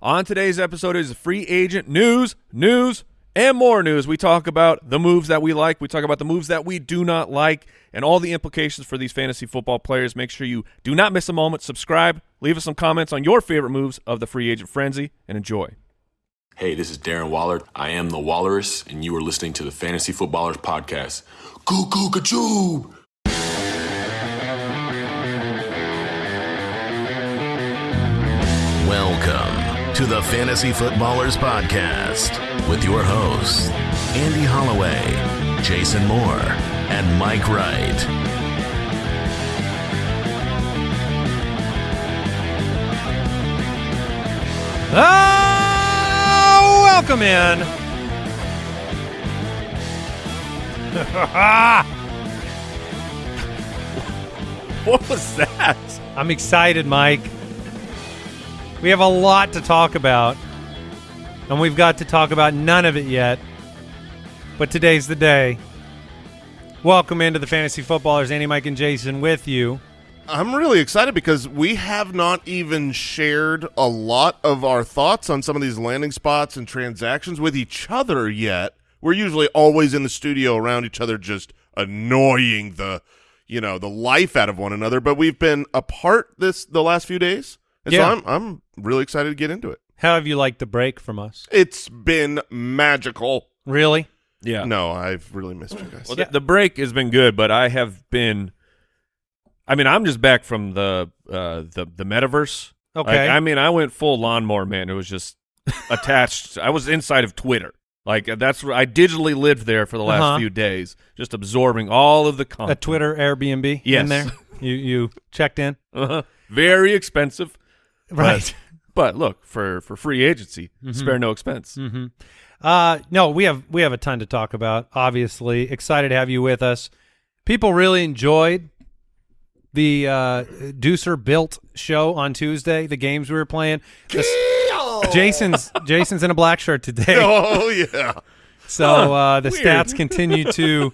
On today's episode is free agent news, news, and more news. We talk about the moves that we like. We talk about the moves that we do not like and all the implications for these fantasy football players. Make sure you do not miss a moment. Subscribe. Leave us some comments on your favorite moves of the free agent frenzy and enjoy. Hey, this is Darren Waller. I am the Walrus, and you are listening to the Fantasy Footballers Podcast. Goo goo! Welcome to the Fantasy Footballers Podcast with your hosts, Andy Holloway, Jason Moore, and Mike Wright. Ah, welcome in. What was that? I'm excited, Mike. We have a lot to talk about, and we've got to talk about none of it yet. But today's the day. Welcome into the Fantasy Footballers, Andy, Mike, and Jason with you. I'm really excited because we have not even shared a lot of our thoughts on some of these landing spots and transactions with each other yet. We're usually always in the studio around each other just annoying the you know, the life out of one another, but we've been apart this the last few days. And Yeah. so I'm I'm really excited to get into it. How have you liked the break from us? It's been magical. Really? Yeah. No, I've really missed you guys. Well, the, the break has been good, but I have been. I mean, I'm just back from the uh, the the metaverse. Okay. Like, I mean, I went full lawnmower man. It was just attached. I was inside of Twitter. Like that's where I digitally lived there for the last Uh-huh. few days, just absorbing all of the content. A. Twitter Airbnb in there? You you checked in? Uh-huh. Very expensive, Right. but look for for free agency, Mm-hmm. spare no expense. Uh, no, we have we have a ton to talk about. Obviously, excited to have you with us. People really enjoyed the uh, Deucer built show on Tuesday. The games we were playing. Jason's Jason's in a black shirt today, Oh yeah. so uh, the weird. stats continue to.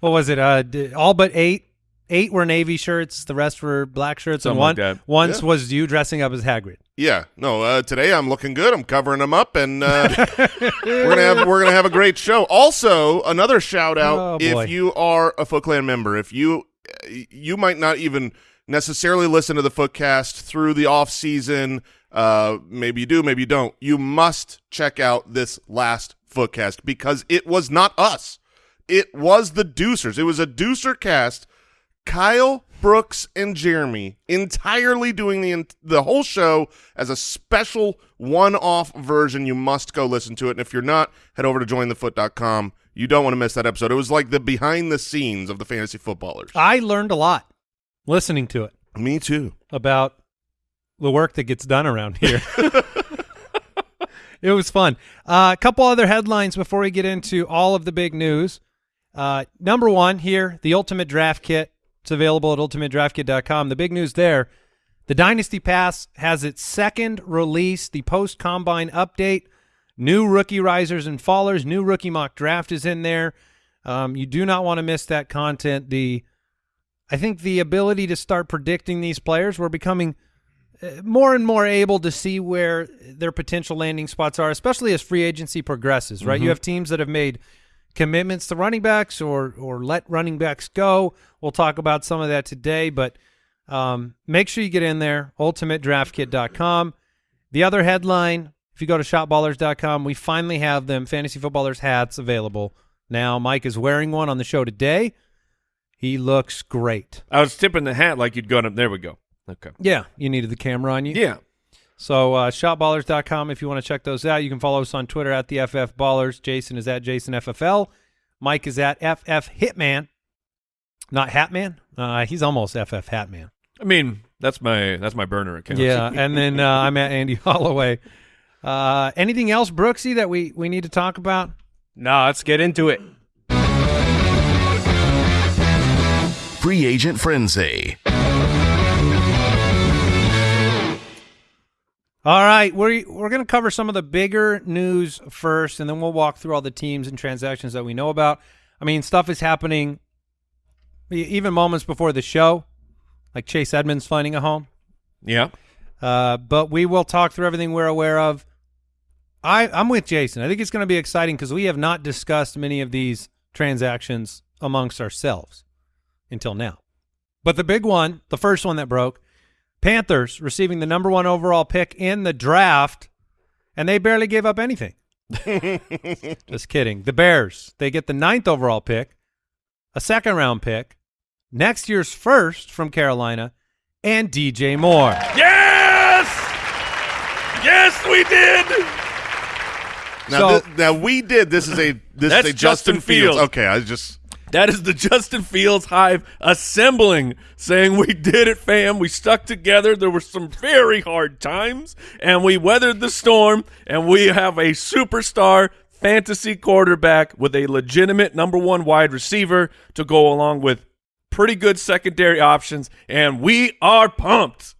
What was it? Uh, all but eight. Eight were navy shirts. The rest were black shirts, Something and one like once Yeah. was you dressing up as Hagrid. Yeah, no. Uh, today I'm looking good. I'm covering them up, and uh, we're gonna have we're gonna have a great show. Also, another shout out Oh, if you are a Foot Clan member, if you you might not even necessarily listen to the Footcast through the off season. Uh, maybe you do, maybe you don't. You must check out this last Footcast because it was not us. It was the Deucers. It was a Deucer cast. Kyle, Brooks, and Jeremy entirely doing the the whole show as a special one-off version. You must go listen to it. And if you're not, head over to jointhefoot.com. You don't want to miss that episode. It was like the behind the scenes of the fantasy footballers. I learned a lot listening to it. Me too. about the work that gets done around here. it was fun. Uh, a couple other headlines before we get into all of the big news. Uh, number one here, the Ultimate Draft Kit. It's available at ultimatedraftkit.com. The big news there, the Dynasty Pass has its second release, the post combine update. New rookie risers and fallers, new rookie mock draft is in there. Um, you do not want to miss that content. The I think the ability to start predicting these players, we're becoming uh, more and more able to see where their potential landing spots are, especially as free agency progresses, right? You have teams that have made commitments to running backs or or let running backs go. We'll talk about some of that today, but um, make sure you get in there, ultimatedraftkit.com. The other headline, if you go to shopballers.com, we finally have them fantasy footballers hats available. Now, Mike is wearing one on the show today. He looks great. I was tipping the hat like you'd gone up. There we go. Okay. Yeah, you needed the camera on you. Yeah. So uh, shopballers.com if you want to check those out. You can follow us on Twitter at the FF Ballers. Jason is at JasonFFL. Mike is at FF Hitman. Not Hatman. Uh, he's almost FF Hatman. I mean, that's my that's my burner account. Yeah, and then uh, I'm at Andy Holloway. Uh, anything else, Brooksy, that we, we need to talk about? No, let's get into it. Free Agent Frenzy. All right, we're we're going to cover some of the bigger news first, and then we'll walk through all the teams and transactions that we know about. I mean, stuff is happening even moments before the show, like Chase Edmonds finding a home. Yeah. Uh, but we will talk through everything we're aware of. I, I'm with Jason. I think it's going to be exciting because we have not discussed many of these transactions amongst ourselves until now. But the big one, the first one that broke, Panthers receiving the number one overall pick in the draft, and they barely gave up anything. Just kidding. The Bears, they get the ninth overall pick, a second round pick, next year's first from Carolina, and DJ Moore. Yes! Yes, we did! Now, So- thi- now we did. This is a this is a Justin, Justin Fields. Fields. Okay, I just That is the Justin Fields Hive assembling, saying we did it, fam. We stuck together. There were some very hard times, and we weathered the storm, and we have a superstar fantasy quarterback with a legitimate number one wide receiver to go along with pretty good secondary options, and we are pumped.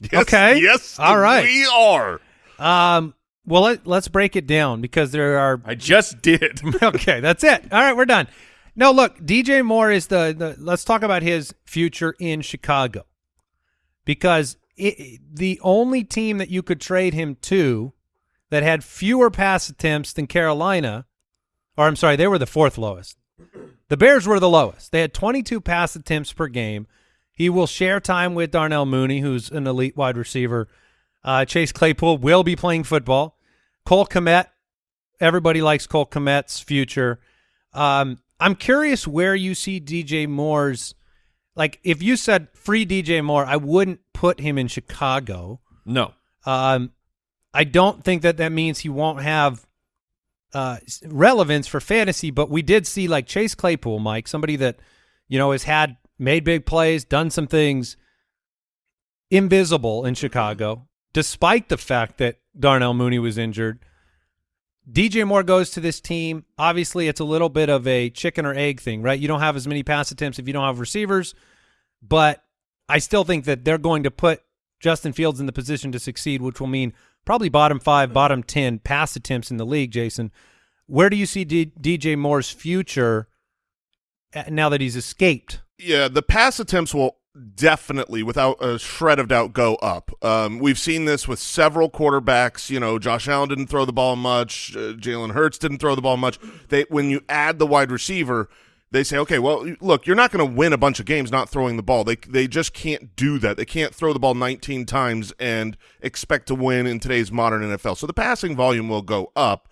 yes, Okay. Yes, All right. We are. Um, well, let, let's break it down because there are I just did. okay, that's it. All right, we're done. No, look, DJ Moore is the, the let's talk about his future in Chicago. Because it, the only team that you could trade him to that had fewer pass attempts than Carolina, or I'm sorry, they were the fourth lowest. The Bears were the lowest. They had 22 pass attempts per game. He will share time with Darnell Mooney, who's an elite wide receiver. Uh, Chase Claypool will be playing football. Cole Kmet, everybody likes Cole Kmet's future. Um, I'm curious where you see DJ Moore's. Like, if you said free DJ Moore, I wouldn't put him in Chicago. No. Um, I don't think that that means he won't have uh, relevance for fantasy, but we did see like Chase Claypool, Mike, somebody that you know has had made big plays, done some things invisible in Chicago, despite the fact that Darnell Mooney was injured. DJ Moore goes to this team. Obviously, it's a little bit of a chicken or egg thing, right? You don't have as many pass attempts if you don't have receivers, but I still think that they're going to put Justin Fields in the position to succeed, which will mean probably bottom five, bottom 10 pass attempts in the league, Jason. Where do you see D- DJ Moore's future uh, now that he's escaped? Yeah, the pass attempts will definitely, without a shred of doubt, go up. Um, we've seen this with several quarterbacks. You know, Josh Allen didn't throw the ball much. Uh, Jalen Hurts didn't throw the ball much. They when you add the wide receiver, they say, okay, well, look, you're not going to win a bunch of games not throwing the ball. They they just can't do that. They can't throw the ball 19 times and expect to win in today's modern NFL. So the passing volume will go up.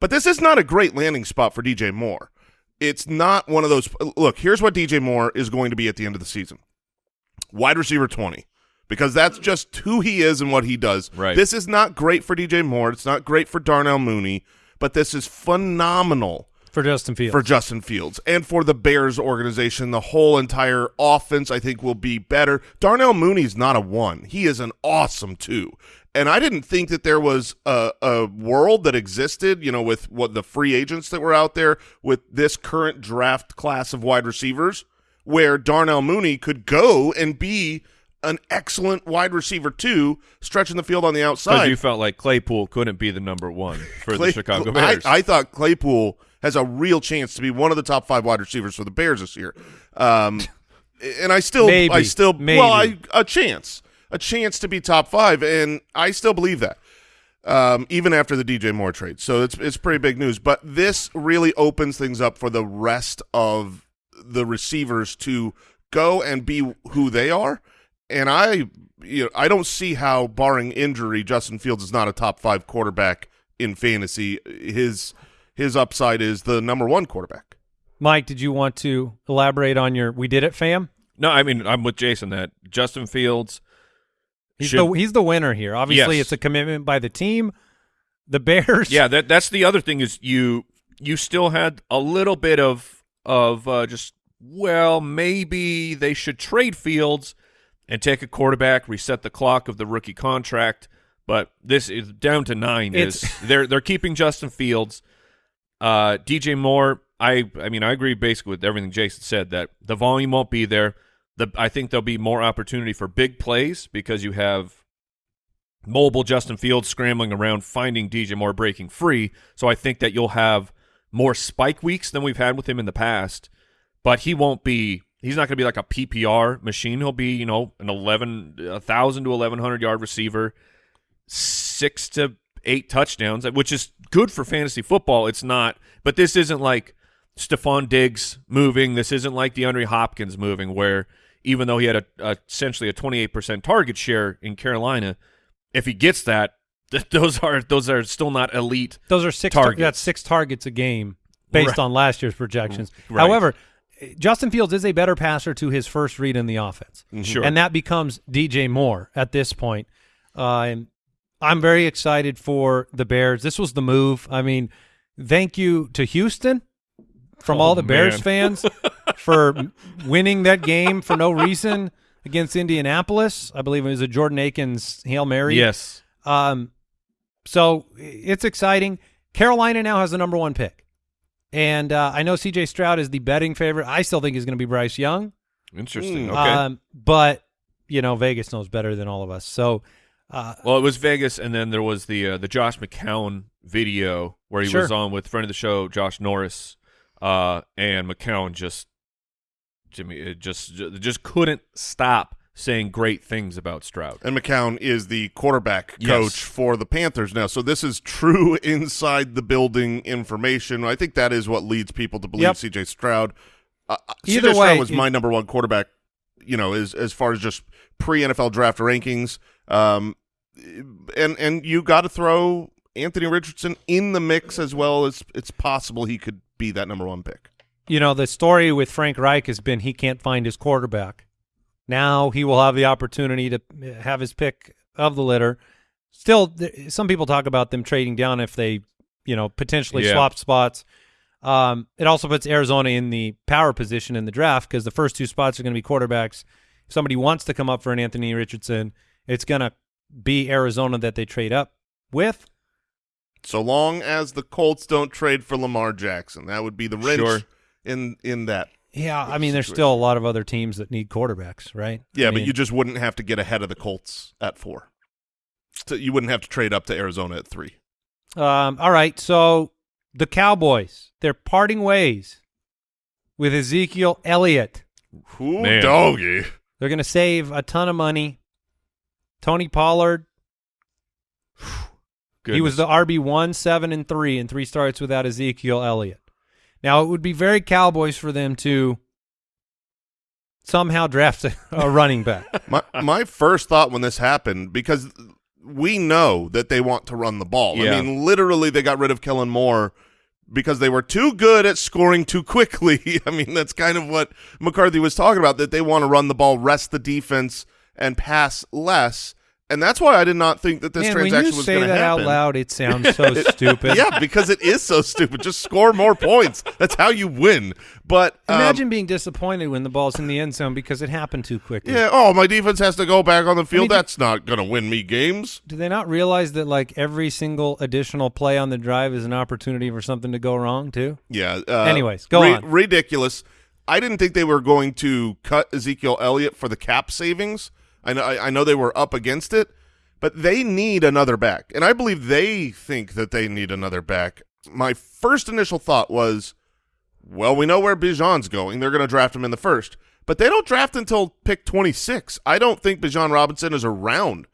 But this is not a great landing spot for DJ Moore. It's not one of those. Look, here's what DJ Moore is going to be at the end of the season wide receiver 20, because that's just who he is and what he does. Right. This is not great for DJ Moore. It's not great for Darnell Mooney, but this is phenomenal For Justin Fields. for Justin Fields and for the Bears organization. The whole entire offense, I think, will be better. Darnell Mooney's not a one. He is an awesome two. And I didn't think that there was a, a world that existed, you know, with what the free agents that were out there with this current draft class of wide receivers, where Darnell Mooney could go and be an excellent wide receiver too, stretching the field on the outside. you felt like Claypool couldn't be the number one for Clay- the Chicago I- Bears. I, thought Claypool has a real chance to be one of the top five wide receivers for the Bears this year. Um, and I still, Maybe. I still, Maybe. well, I, a chance, a chance to be top five, and I still believe that. Um, even after the DJ Moore trade, so it's it's pretty big news. But this really opens things up for the rest of the receivers to go and be who they are. And I, you know, I don't see how, barring injury, Justin Fields is not a top five quarterback in fantasy. His his upside is the number one quarterback. Mike, did you want to elaborate on your "We did it, fam"? no, I mean I'm with Jason that Justin Fields. He's should- the he's the winner here. Obviously, Yes. it's a commitment by the team. The Bears, Yeah, that that's the other thing is you you still had a little bit of of uh, just well maybe they should trade Fields and take a quarterback, reset the clock of the rookie contract. But this is down to nine. Is they're they're keeping Justin Fields, uh, DJ Moore. I I mean I agree basically with everything Jason said that the volume won't be there. The I think there'll be more opportunity for big plays because you have mobile Justin Fields scrambling around, finding DJ Moore breaking free. So I think that you'll have more spike weeks than we've had with him in the past, but he won't be he's not going to be like a PPR machine. He'll be, you know, an 11 1000 to 1100 yard receiver, 6 to 8 touchdowns, which is good for fantasy football. It's not, but this isn't like Stefon Diggs moving. This isn't like DeAndre Hopkins moving where even though he had a, a essentially a 28% target share in Carolina, if he gets that, th- those are those are still not elite. Those are six. tar- that's six targets a game based Right. on last year's projections. Right. However, Justin Fields is a better passer to his first read in the offense, Sure. and that becomes DJ Moore at this point. Um, I'm very excited for the Bears. This was the move. I mean, thank you to Houston from Oh, all the Bears fans for winning that game for no reason against Indianapolis. I believe it was a Jordan Akins hail mary. Yes. Um, so it's exciting. Carolina now has the number one pick, and uh, I know C.J. Stroud is the betting favorite. I still think he's going to be Bryce Young. Interesting. Mm. Okay. Um, but you know Vegas knows better than all of us. So uh, Well, it was Vegas, and then there was the uh, the Josh McCown video where he Sure. was on with friend of the show Josh Norris, uh, and McCown just Jimmy it just just couldn't stop saying great things about Stroud. And McCown is the quarterback Yes. coach for the Panthers now. So this is true inside the building information. I think that is what leads people to believe Yep. CJ Stroud. Uh, uh, Either CJ Stroud way, was it- my number one quarterback, you know, as as far as just pre NFL draft rankings. Um, and and you got to throw Anthony Richardson in the mix as well as it's possible he could be that number one pick. you know the story with Frank Reich has been he can't find his quarterback. Now he will have the opportunity to have his pick of the litter. Still, th- some people talk about them trading down if they, you know, potentially Yeah. swap spots. Um, it also puts Arizona in the power position in the draft because the first two spots are going to be quarterbacks. If somebody wants to come up for an Anthony Richardson, it's going to be Arizona that they trade up with. So long as the Colts don't trade for Lamar Jackson, that would be the wrench Sure. in in that. Yeah, I mean, there's still a lot of other teams that need quarterbacks, right? Yeah, I but mean, you just wouldn't have to get ahead of the Colts at four. So you wouldn't have to trade up to Arizona at three. Um, all right, so the Cowboys, they're parting ways with Ezekiel Elliott. Ooh, Man. doggy. They're going to save a ton of money. Tony Pollard, he was the RB one, seven, and three, and three starts without Ezekiel Elliott. Now it would be very Cowboys for them to somehow draft a, a running back. My my first thought when this happened because we know that they want to run the ball. Yeah. I mean, literally, they got rid of Kellen Moore because they were too good at scoring too quickly. I mean, that's kind of what McCarthy was talking about. That they want to run the ball, rest the defense, and pass less. And that's why I did not think that this Man, when transaction you was say going to that happen. out loud, it sounds so stupid. yeah, because it is so stupid. Just score more points. That's how you win. But um, Imagine being disappointed when the ball's in the end zone because it happened too quickly. yeah. Oh, my defense has to go back on the field. mean, That's not going to win me games. Do they not realize that like every single additional play on the drive is an opportunity for something to go wrong too? Yeah. Uh, Anyways, go on. Ridiculous. I didn't think they were going to cut Ezekiel Elliott for the cap savings. I know. I, I know they were up against it, but they need another back, and I believe they think that they need another back. My first initial thought was, well, we know where Bijan's going. They're going to draft him in the first, but they don't draft until pick twenty six. I don't think Bijan Robinson is around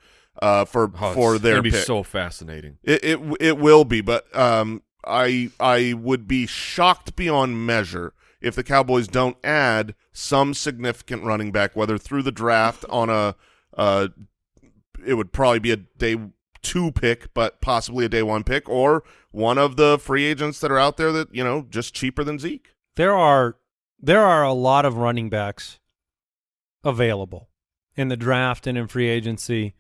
uh, for Oh, for their be pick. so fascinating. It it it will be, but um, I I would be shocked beyond measure if the Cowboys don't add some significant running back, whether through the draft on a uh, it would probably be a day two pick, but possibly a day one pick, or one of the free agents that are out there that you know just cheaper than Zeke. There are there are a lot of running backs available in the draft and in free agency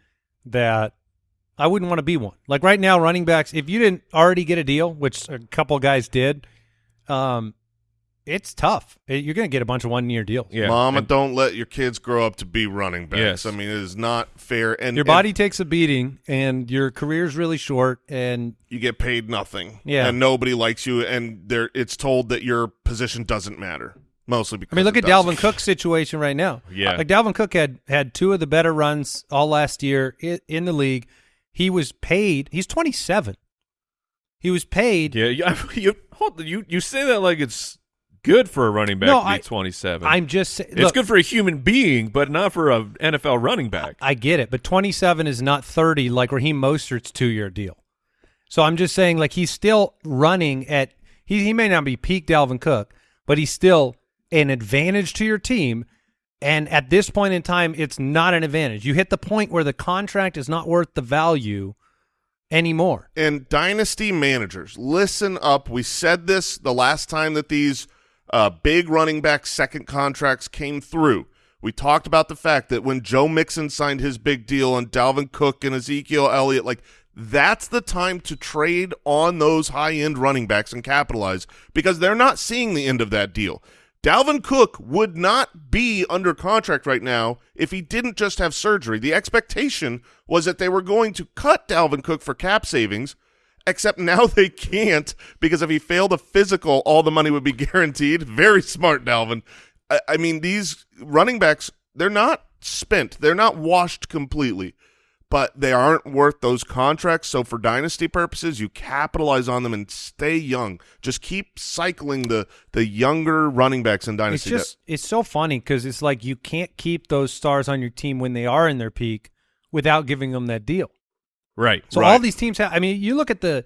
that I wouldn't want to be one. Like right now, running backs, if you didn't already get a deal, which a couple guys did, um, it's tough. You're going to get a bunch of one year deals. Yeah, Mama, and- don't let your kids grow up to be running backs. Yes. I mean, it is not fair. And Your and body takes a beating, and your career's really short. And you get paid nothing. Yeah. and nobody likes you, and there it's told that your position doesn't matter. Mostly because I mean, look at does. Dalvin Cook's situation right now. Yeah. like Dalvin Cook had had two of the better runs all last year in, in the league. He was paid. He's 27. He was paid. Yeah, you, you hold you you say that like it's good for a running back No, to be I- 27. I'm just sa- it's good for a human being, but not for a NFL running back. I get it, but 27 is not 30 like Raheem Mostert's two-year deal. So I'm just saying, like he's still running at he he may not be peak Dalvin Cook, but he's still an advantage to your team. And at this point in time, it's not an advantage. You hit the point where the contract is not worth the value anymore. and dynasty managers, listen up. We said this the last time that these uh, big running back second contracts came through. We talked about the fact that when Joe Mixon signed his big deal and Dalvin Cook and Ezekiel Elliott, like that's the time to trade on those high-end running backs and capitalize because they're not seeing the end of that deal. Dalvin Cook would not be under contract right now if he didn't just have surgery. The expectation was that they were going to cut Dalvin Cook for cap savings, except now they can't because if he failed a physical, all the money would be guaranteed. Very smart, Dalvin. I, I mean, these running backs, they're not spent. They're not washed completely, but they aren't worth those contracts. So for dynasty purposes, you capitalize on them and stay young. Just keep cycling the the younger running backs in dynasty. It's just it's so funny because it's like you can't keep those stars on your team when they are in their peak without giving them that deal. Right. So all these teams have. I mean, you look at the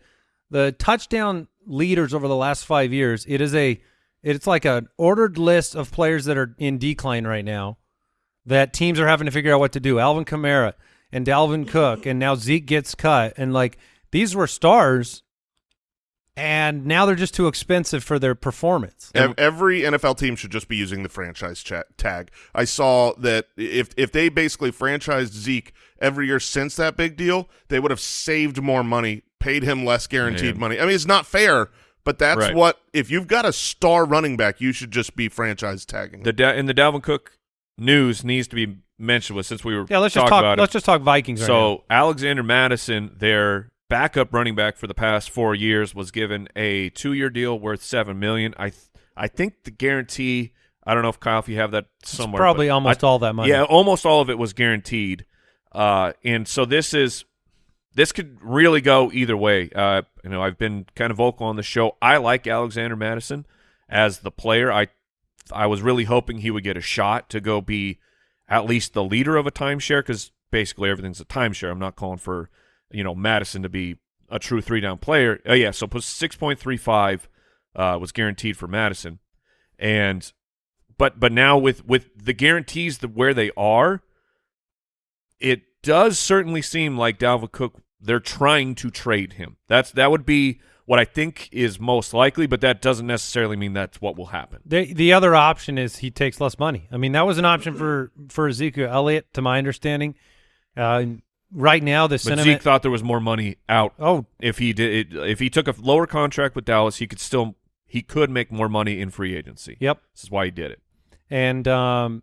the touchdown leaders over the last five years. It is a it's like an ordered list of players that are in decline right now that teams are having to figure out what to do. Alvin Kamara and Dalvin Cook, and now Zeke gets cut, and like these were stars, and now they're just too expensive for their performance. Ev- Every NFL team should just be using the franchise cha- tag. I saw that if if they basically franchised Zeke every year since that big deal, they would have saved more money, paid him less guaranteed Man. money. I mean, it's not fair, but that's Right. what if you've got a star running back, you should just be franchise tagging. The da- in the Dalvin Cook news needs to be mentioned with since we were Yeah, let's just talk. about Let's it. just talk Vikings. right now. So Alexander Madison, their backup running back for the past four years, was given a two-year deal worth seven million. I th- I think the guarantee. I don't know if Kyle, if you have that somewhere. probably almost I- all that money. Yeah, almost all of it was guaranteed. Uh, and so this is this could really go either way. Uh, you know, I've been kind of vocal on the show. I like Alexander Mattison as the player. I I was really hoping he would get a shot to go be at least the leader of a timeshare because basically everything's a timeshare. I'm not calling for you know Mattison to be a true three down player. Oh yeah, so six point three five uh, was guaranteed for Mattison, and but but now with with the guarantees that where they are, it does certainly seem like Dalvin Cook. They're trying to trade him. That's that would be what I think is most likely, but that doesn't necessarily mean that's what will happen. The the other option is he takes less money. I mean, that was an option for for Ezekiel Elliott, to my understanding. Uh, right now, the But sentiment. Zeke thought there was more money out. oh, If he did, if he took a lower contract with Dallas, he could still he could make more money in free agency. yep. This is why he did it. And um,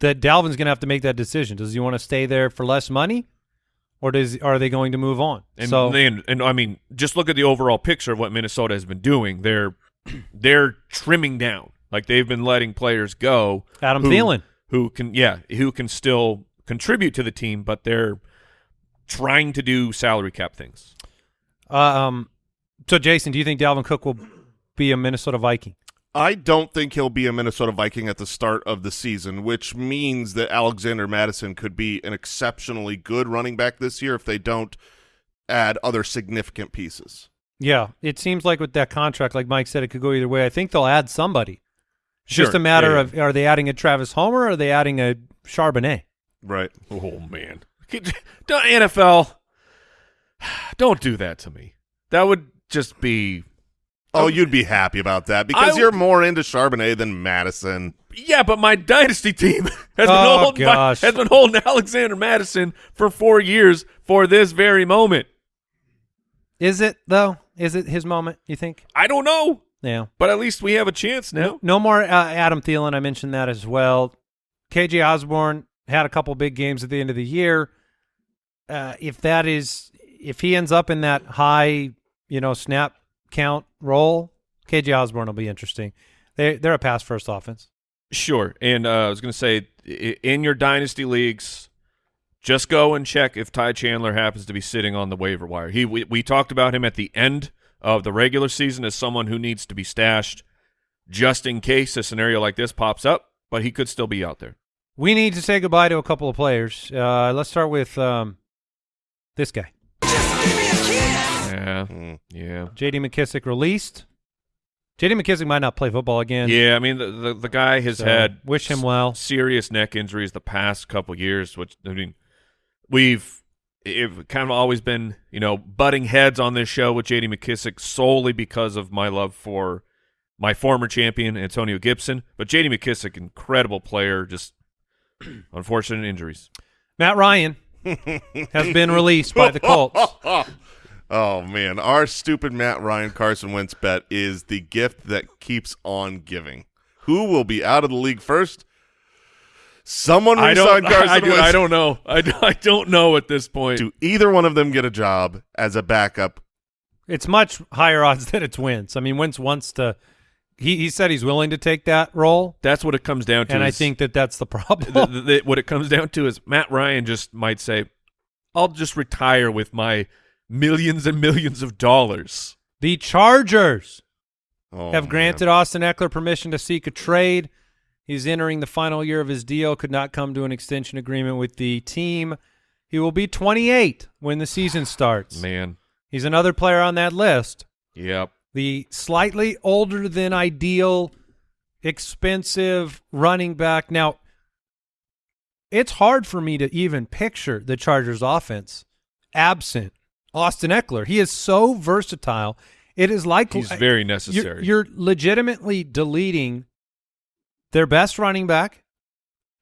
that Dalvin's going to have to make that decision. Does he want to stay there for less money, or does are they going to move on? And so and, and I mean, just look at the overall picture of what Minnesota has been doing. They're they're trimming down. Like they've been letting players go. Adam who, Thielen. who can yeah, who can still contribute to the team, but they're trying to do salary cap things. Uh, um, so Jason, do you think Dalvin Cook will be a Minnesota Viking? I don't think he'll be a Minnesota Viking at the start of the season, which means that Alexander Mattison could be an exceptionally good running back this year if they don't add other significant pieces. Yeah, it seems like with that contract, like Mike said, it could go either way. I think they'll add somebody. It's Sure. just a matter Yeah, yeah. of are they adding a Travis Homer or are they adding a Charbonnet? Right. Oh man, don't NFL, don't do that to me. That would just be Oh, you'd be happy about that because I- you're more into Charbonnet than Mattison. Yeah, but my dynasty team has been Oh, holding gosh. has been holding Alexander Mattison for four years for this very moment. Is it though? Is it his moment? You think? I don't know, Yeah. but at least we have a chance now. No more uh, Adam Thielen. I mentioned that as well. KJ Osborn had a couple big games at the end of the year. Uh, if that is, if he ends up in that high, you know, snap count role, KJ Osborn will be interesting. They they're a pass first offense. Sure, and uh, I was going to say, in your dynasty leagues, just go and check if Ty Chandler happens to be sitting on the waiver wire. He we, we talked about him at the end of the regular season as someone who needs to be stashed. just in case a scenario like this pops up, but he could still be out there. We need to say goodbye to a couple of players. Uh, let's start with um, this guy. Yeah, Mm. yeah, J.D. McKissic released. J.D. McKissic might not play football again. yeah. I mean, the the, the guy has so had wish him well. serious neck injuries the past couple years, which I mean, we've it kind of always been you know butting heads on this show with J.D. McKissic solely because of my love for my former champion Antonio Gibson, but J.D. McKissic, incredible player, just unfortunate injuries. Matt Ryan has been released by the Colts. Oh man, our stupid Matt Ryan Carson Wentz bet is the gift that keeps on giving. Who will be out of the league first? Someone I resign don't, Carson I, do, Wentz. I don't know. I, do- I don't know at this point. Do either one of them get a job as a backup? It's much higher odds that it's Wentz. I mean, Wentz wants to. He he said he's willing to take that role, That's what it comes down to. and I think that that's the problem. the, the, the- what it comes down to is Matt Ryan just might say, "I'll just retire with my millions and millions of dollars." the Chargers Oh, have man. granted Austin Ekeler permission to seek a trade. He's entering the final year of his deal. Could not come to an extension agreement with the team. He will be 28 when the season starts. Man, He's another player on that list. yep. The slightly older than ideal, expensive running back. Now, it's hard for me to even picture the Chargers offense absent Austin Ekeler. He is so versatile. It is like He's very you're, necessary. you're legitimately deleting their best running back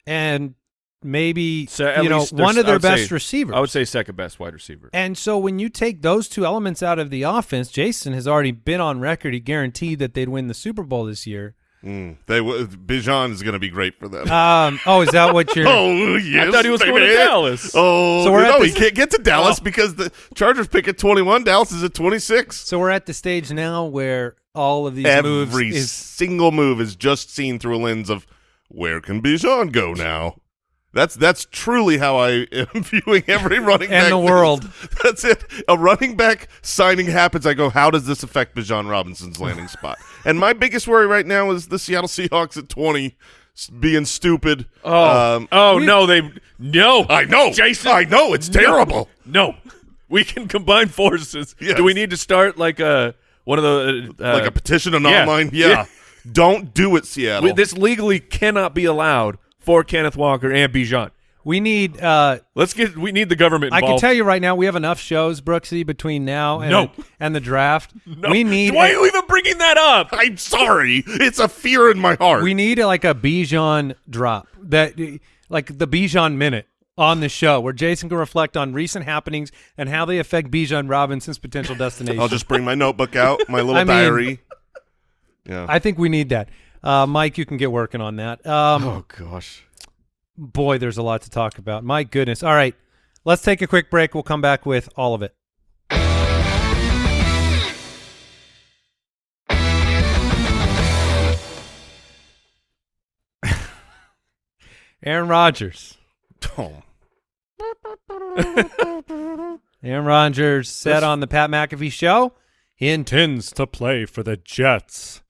and maybe So you know one of their best say- receivers. I would say second best wide receiver. And so when you take those two elements out of the offense, Jason has already been on record. He guaranteed that they'd win the Super Bowl this year. Mm, they w- Bijan is going to be great for them. Um, oh, is that what you're? oh yes, I thought he was going to. Dallas. Oh, So we're at no, he can't get to Dallas Oh. because the Chargers pick at twenty-one. Dallas is at twenty-six. So we're at the stage now where all of these moves Every is single move is just seen through a lens of where can Bijan go now. That's that's truly how I am viewing every running And back the news. world. That's it. A running back signing happens. I go, how does this affect Bijan Robinson's landing spot? And my biggest worry right now is the Seattle Seahawks at twenty being stupid. Oh, Um, oh no, they no. I know, Jason. I know it's terrible. No, we can combine forces. Yes. Do we need to start like a one of the uh, like a petition on yeah. online. Yeah. Yeah. Don't do it, Seattle. we- this legally cannot be allowed for Kenneth Walker and Bijan. we need. Uh, Let's get. We need the government. I can tell you right now, we have enough shows, Brooksy, between now and No. and the draft. No. We need. Why are you even bringing that up? I'm sorry. It's a fear in my heart. We need like a Bijan drop that, like the Bijan minute on the show, where Jason can reflect on recent happenings and how they affect Bijan Robinson's potential destination. I'll just bring my notebook out, my little I mean- diary. Yeah. I think we need that. Uh, Mike, you can get working on that. Um, Oh gosh. Boy, there's a lot to talk about. My goodness. All right, let's take a quick break. We'll come back with all of it. Aaron Rodgers. Oh. Aaron Rodgers said on the Pat McAfee show he intends to play for the Jets.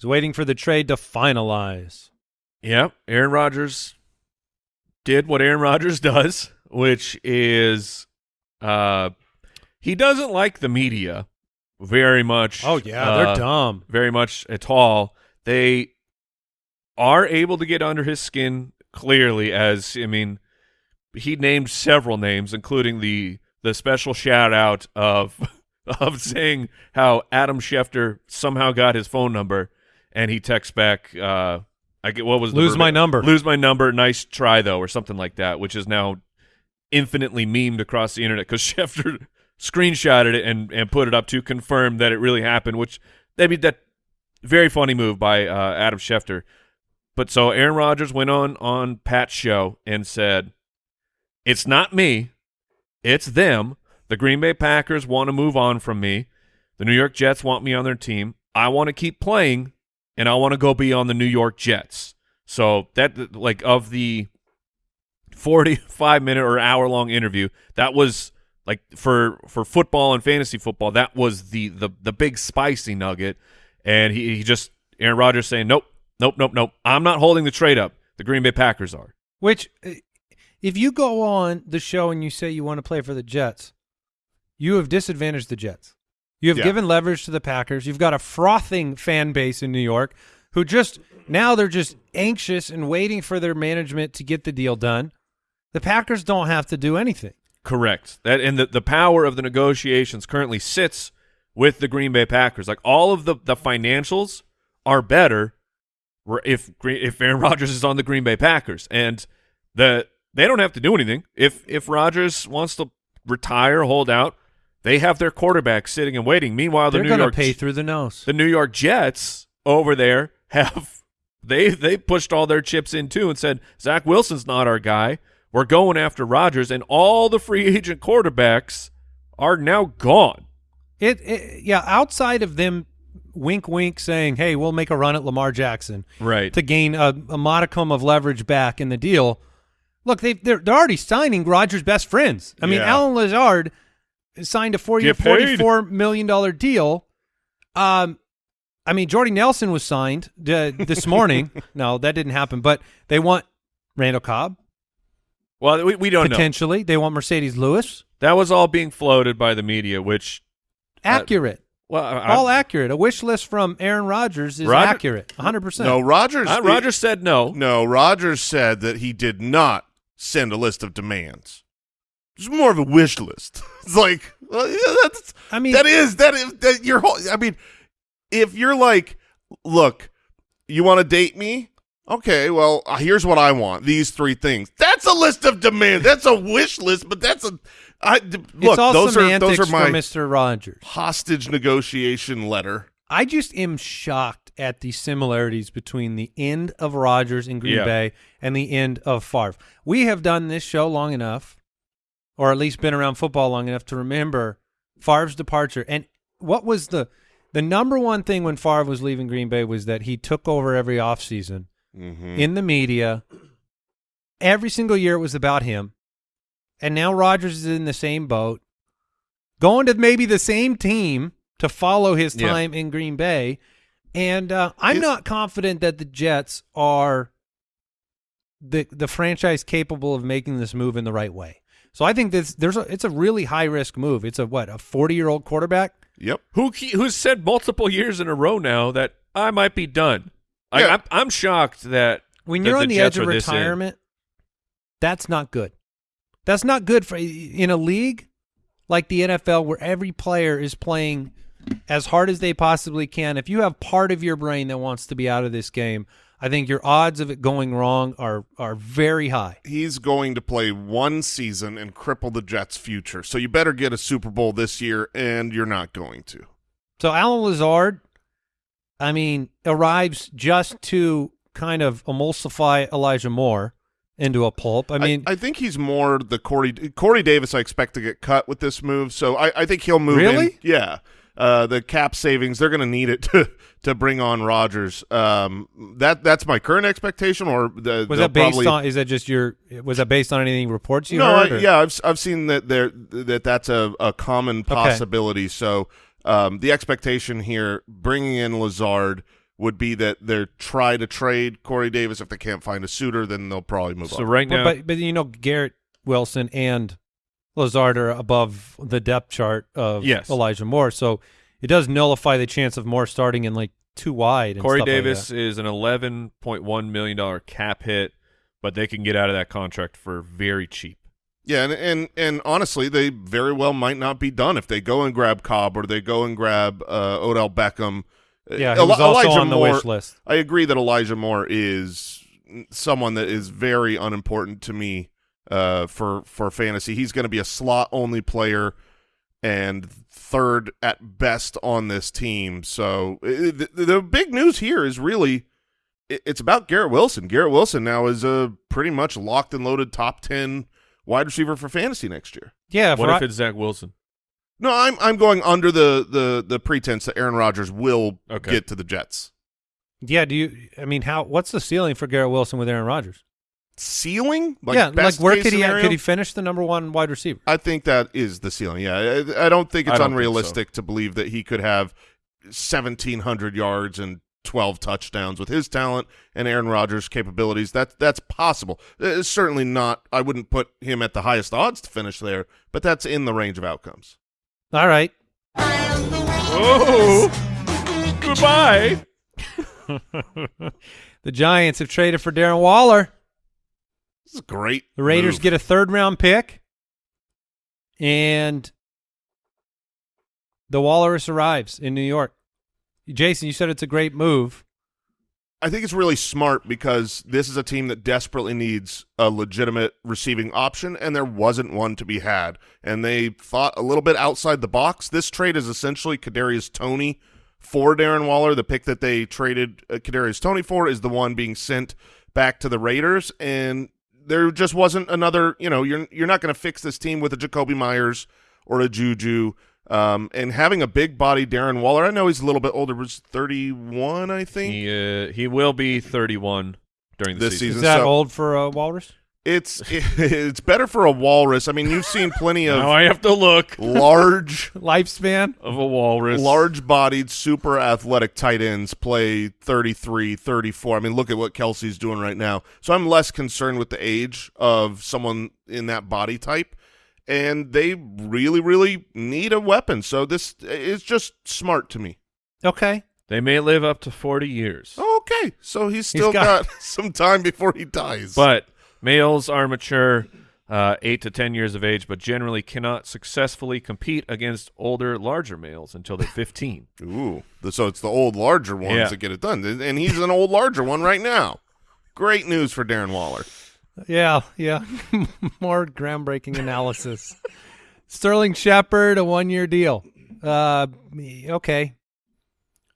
He's waiting for the trade to finalize. Yeah, Aaron Rodgers did what Aaron Rodgers does, which is uh he doesn't like the media very much. Oh yeah, uh, they're dumb. very much at all. They are able to get under his skin clearly as I mean he named several names including the the special shout out of of saying how Adam Schefter somehow got his phone number and he texts back uh I get what was the Lose my number. Lose my number. Nice try though or something like that which is now infinitely memed across the internet cuz Schefter screenshotted it and and put it up to confirm that it really happened which I mean that very funny move by uh, Adam Schefter. But so Aaron Rodgers went on on Pat's show and said, "It's not me, it's them. The Green Bay Packers want to move on from me. The New York Jets want me on their team. I want to keep playing, and I want to go be on the New York Jets." So that like of the forty-five minute or hour long interview, that was like for for football and fantasy football, that was the the the big spicy nugget and he, he just Aaron Rodgers saying, "Nope, nope, nope, nope. I'm not holding the trade up. The Green Bay Packers are." Which, uh, if you go on the show and you say you want to play for the Jets, you have disadvantaged the Jets. You have Yeah. given leverage to the Packers. You've got a frothing fan base in New York who just now they're just anxious and waiting for their management to get the deal done. The Packers don't have to do anything. Correct. That and the, the power of the negotiations currently sits with the Green Bay Packers. Like all of the the financials are better if if Aaron Rodgers is on the Green Bay Packers and the they don't have to do anything. If if Rodgers wants to retire, hold out, they have their quarterback sitting and waiting. Meanwhile, the They're New going to York pay through the nose. the New York Jets over there have they they pushed all their chips in too and said Zach Wilson's not our guy. We're going after Rodgers, and all the free agent quarterbacks are now gone. It, it yeah, outside of them wink wink saying, "Hey, we'll make a run at Lamar Jackson." Right. to gain a, a modicum of leverage back in the deal. Look, they they're they're already signing Rodgers' best friends. I mean, Yeah. Allen Lazard signed a four-year, forty-four million dollar deal. Um, I mean, Jordy Nelson was signed uh, this morning. no, that didn't happen. But they want Randall Cobb Well, we, we don't know. potentially. They want Marcedes Lewis. That was all being floated by the media, which Accurate, well, I, all accurate. A wish list from Aaron Rodgers is Roger- accurate, one hundred percent. No, Rodgers. I, Rodgers said no. No, Rodgers said that he did not send a list of demands. It's more of a wish list. It's like, well, yeah, that's. I mean- that is that is that your whole. I mean, if you're like, look, you want to date me? Okay, well, uh, here's what I want. These three things. That's a list of demands. That's a wish list, but that's a. I d- look. those are those are my Mister Rogers. hostage negotiation letter. I just am shocked at the similarities between the end of Rodgers in Green Yeah. Bay and the end of Favre. We have done this show long enough, or at least been around football long enough to remember Favre's departure. And what was the the number one thing when Favre was leaving Green Bay was that he took over every offseason Mm-hmm. in the media. Every single year it was about him. And now Rodgers is in the same boat, going to maybe the same team to follow his Yeah. time in Green Bay. And uh, I'm It- not confident that the Jets are the the franchise capable of making this move in the right way. So I think this there's a, it's a really high risk move. It's a what a 40 year old quarterback. Yep. Who who's said multiple years in a row now that I might be done. I, Yeah. I'm, I'm shocked that When that you're on the, Jets edge of are this in. retirement, that's not good. That's not good for in a league like the NFL where every player is playing as hard as they possibly can. If you have part of your brain that wants to be out of this game, I think your odds of it going wrong are are very high. he's going to play one season and cripple the Jets' future. So you better get a Super Bowl this year, and you're not going to. So Allen Lazard, I mean, arrives just to kind of emulsify Elijah Moore into a pulp. I mean, I, think he's more the Corey Corey Davis. I expect to get cut with this move, so I, I think he'll move. in. Really? Yeah. Uh, the cap savings they're going to need it to to bring on Rodgers. Um, that that's my current expectation. Or the, was that based probably, on? Is that just your? Was that based on anything reports you no, I, heard? or- yeah, I've I've seen that there that that's a, a common possibility. So um, the expectation here, bringing in Lazard, would be that they're try to trade Corey Davis. If they can't find a suitor, then they'll probably move So on. right But, now, but but you know Garrett Wilson and Lazard are above the depth chart of Yes. Elijah Moore, so it does nullify the chance of Moore starting in like two wide. And Corey stuff like Davis that. is an eleven point one million dollar cap hit, but they can get out of that contract for very cheap. Yeah, and, and and honestly, they very well might not be done if they go and grab Cobb or they go and grab uh, Odell Beckham. Uh, yeah, he Eli- was also Elijah on the Moore, wish list. I agree that Elijah Moore is someone that is very unimportant to me uh, for for fantasy. He's going to be a slot only player and third at best on this team. So the, the big news here is really it- it's about Garrett Wilson. Garrett Wilson now is a pretty much locked and loaded top ten wide receiver for fantasy next year. Yeah, what for- if it's Zach Wilson? No, I'm I'm going under the the the pretense that Aaron Rodgers will Okay. get to the Jets. yeah. Do you? I mean, how? What's the ceiling for Garrett Wilson with Aaron Rodgers? Ceiling, like yeah, like where case could he could he finish the number one wide receiver? I think that is the ceiling. Yeah, I, I don't think it's don't think unrealistic to believe that he could have 1,700 yards and 12 touchdowns with his talent and Aaron Rodgers' capabilities. That that's possible. It's certainly not. I wouldn't put him at the highest odds to finish there, but that's in the range of outcomes. All right. Oh, goodbye. The Giants have traded for Darren Waller. This is great. The Raiders move. get a third round pick, and the Walrus arrives in New York. Jason, you said it's a great move. I think it's really smart because this is a team that desperately needs a legitimate receiving option, and there wasn't one to be had. And they thought a little bit outside the box. This trade is essentially Kadarius Toney for Darren Waller. The pick that they traded uh, Kadarius Toney for is the one being sent back to the Raiders, and there just wasn't another. You know, you're you're not going to fix this team with a Jakobi Meyers or a Juju. Um, and having a big body Darren Waller, I know he's a little bit older, was 31, I think. He uh, he will be 31 during the This season. Is that so- old for a Walrus? It's it's better for a walrus. I mean, you've seen plenty of Now I have to look large, Lifespan? of a walrus. large-bodied, super athletic tight ends play 33, 34. I mean, look at what Kelce's doing right now. So I'm less concerned with the age of someone in that body type, and they really, really need a weapon. So this is just smart to me. Okay. They may live up to 40 years, Okay, so he's still got- got, some time before he dies. but males are mature, uh, 8 to 10 years of age, but generally cannot successfully compete against older, larger males until they're 15. Ooh, so it's the old larger ones Yeah. that get it done, and he's an old larger one right now. Great news for Darren Waller. Yeah, yeah. More groundbreaking analysis. Sterling Shepard, a one year deal. Uh, okay.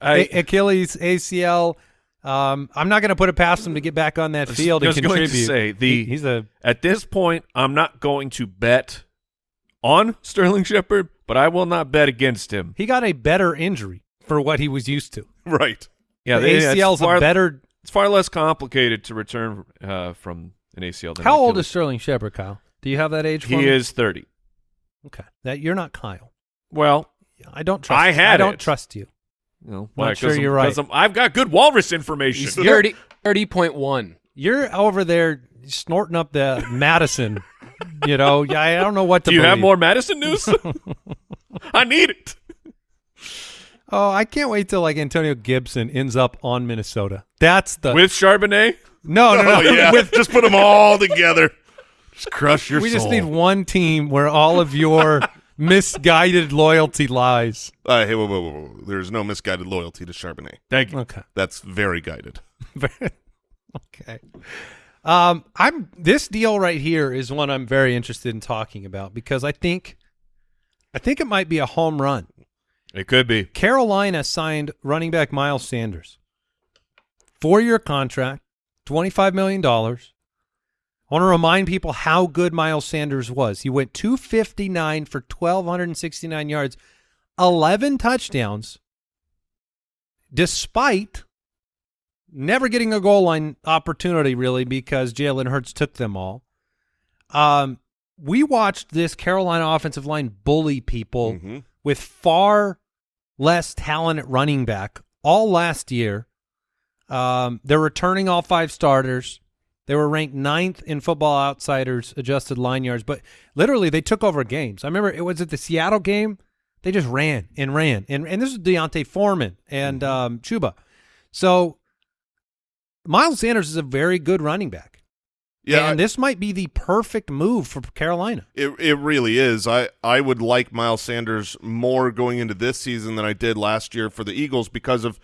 I, A- Achilles, ACL. Um, I'm not going to put it past him to get back on that was field and just going to contribute. say, the- He- he's a At this point, I'm not going to bet on Sterling Shepard, but I will not bet against him. he got a better injury for what he was used to. Right. Yeah, the they- it's ACL's far, a better. It's far less complicated to return uh, from an ACL than How old is Sterling Shepard, Kyle? Do you have that age? For him? he? me? Is 30. Okay, that you're not Kyle. Well, I don't trust. I had I don't it. trust you. You know, Not why? sure 'Cause I'm- sure you're right. 'cause I'm- I've got good walrus information. Thirty point one. You're over there snorting up the Mattison. You know, yeah, I don't know what to. Do you have more Mattison news? I need it. Oh, I can't wait till like Antonio Gibson ends up on Minnesota. That's the With Charbonnet? no, no, no. Oh yeah. With just put them all together. Just crush your we soul. just need one team where all of your misguided loyalty lies. Uh, hey, whoa, whoa, whoa, whoa. There's no misguided loyalty to Charbonnet. Thank you. Okay. That's very guided. okay. Um, I'm this deal right here is one I'm very interested in talking about because I think, I think it might be a home run. It could be. Carolina signed running back Miles Sanders, four year contract, twenty five million dollars. I want to remind people how good Miles Sanders was. He went two fifty nine for twelve hundred and sixty nine yards, eleven touchdowns, despite never getting a goal line opportunity really because Jalen Hurts took them all. Um, we watched this Carolina offensive line bully people Mhm. with far less talent at running back all last year. Um, they're returning all five starters. They were ranked ninth in Football Outsiders adjusted line yards, but literally they took over games. I remember it was at the Seattle game. They just ran and ran, and and this is D'Onta Foreman and um, Chuba. So Miles Sanders is a very good running back. Yeah, and this might be the perfect move for Carolina. It it really is. I I would like Miles Sanders more going into this season than I did last year for the Eagles because of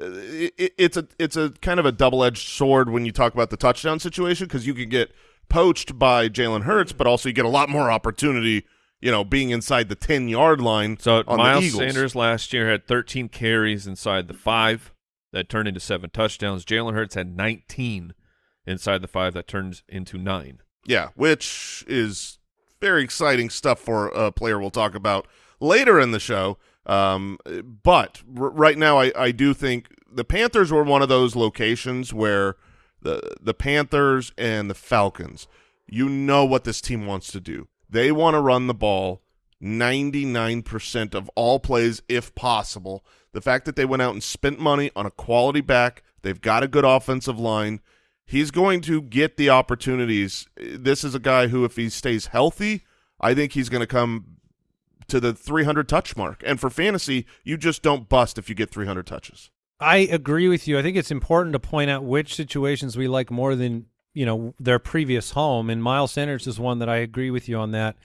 Uh, it, it's a it's a kind of a double edged sword when you talk about the touchdown situation because you can get poached by Jalen Hurts, but also you get a lot more opportunity. You know, being inside the ten yard line. So on Miles. Sanders last year had 13 carries inside the five that turned into seven touchdowns. Jalen Hurts had 19 inside the five that turned into nine. Yeah, which is very exciting stuff for a player we'll talk about later in the show. Um, but right now, I, I do think the Panthers were one of those locations where the the Panthers and the Falcons, you know what this team wants to do. They want to run the ball 99% of all plays if possible. The fact that they went out and spent money on a quality back, they've got a good offensive line. He's going to get the opportunities. This is a guy who, if he stays healthy, I think he's going to come to the 300 touch mark. And for fantasy, you just don't bust if you get 300 touches. I agree with you. I think it's important to point out which situations we like more than you know their previous home. And Miles Sanders is one that I agree with you on that.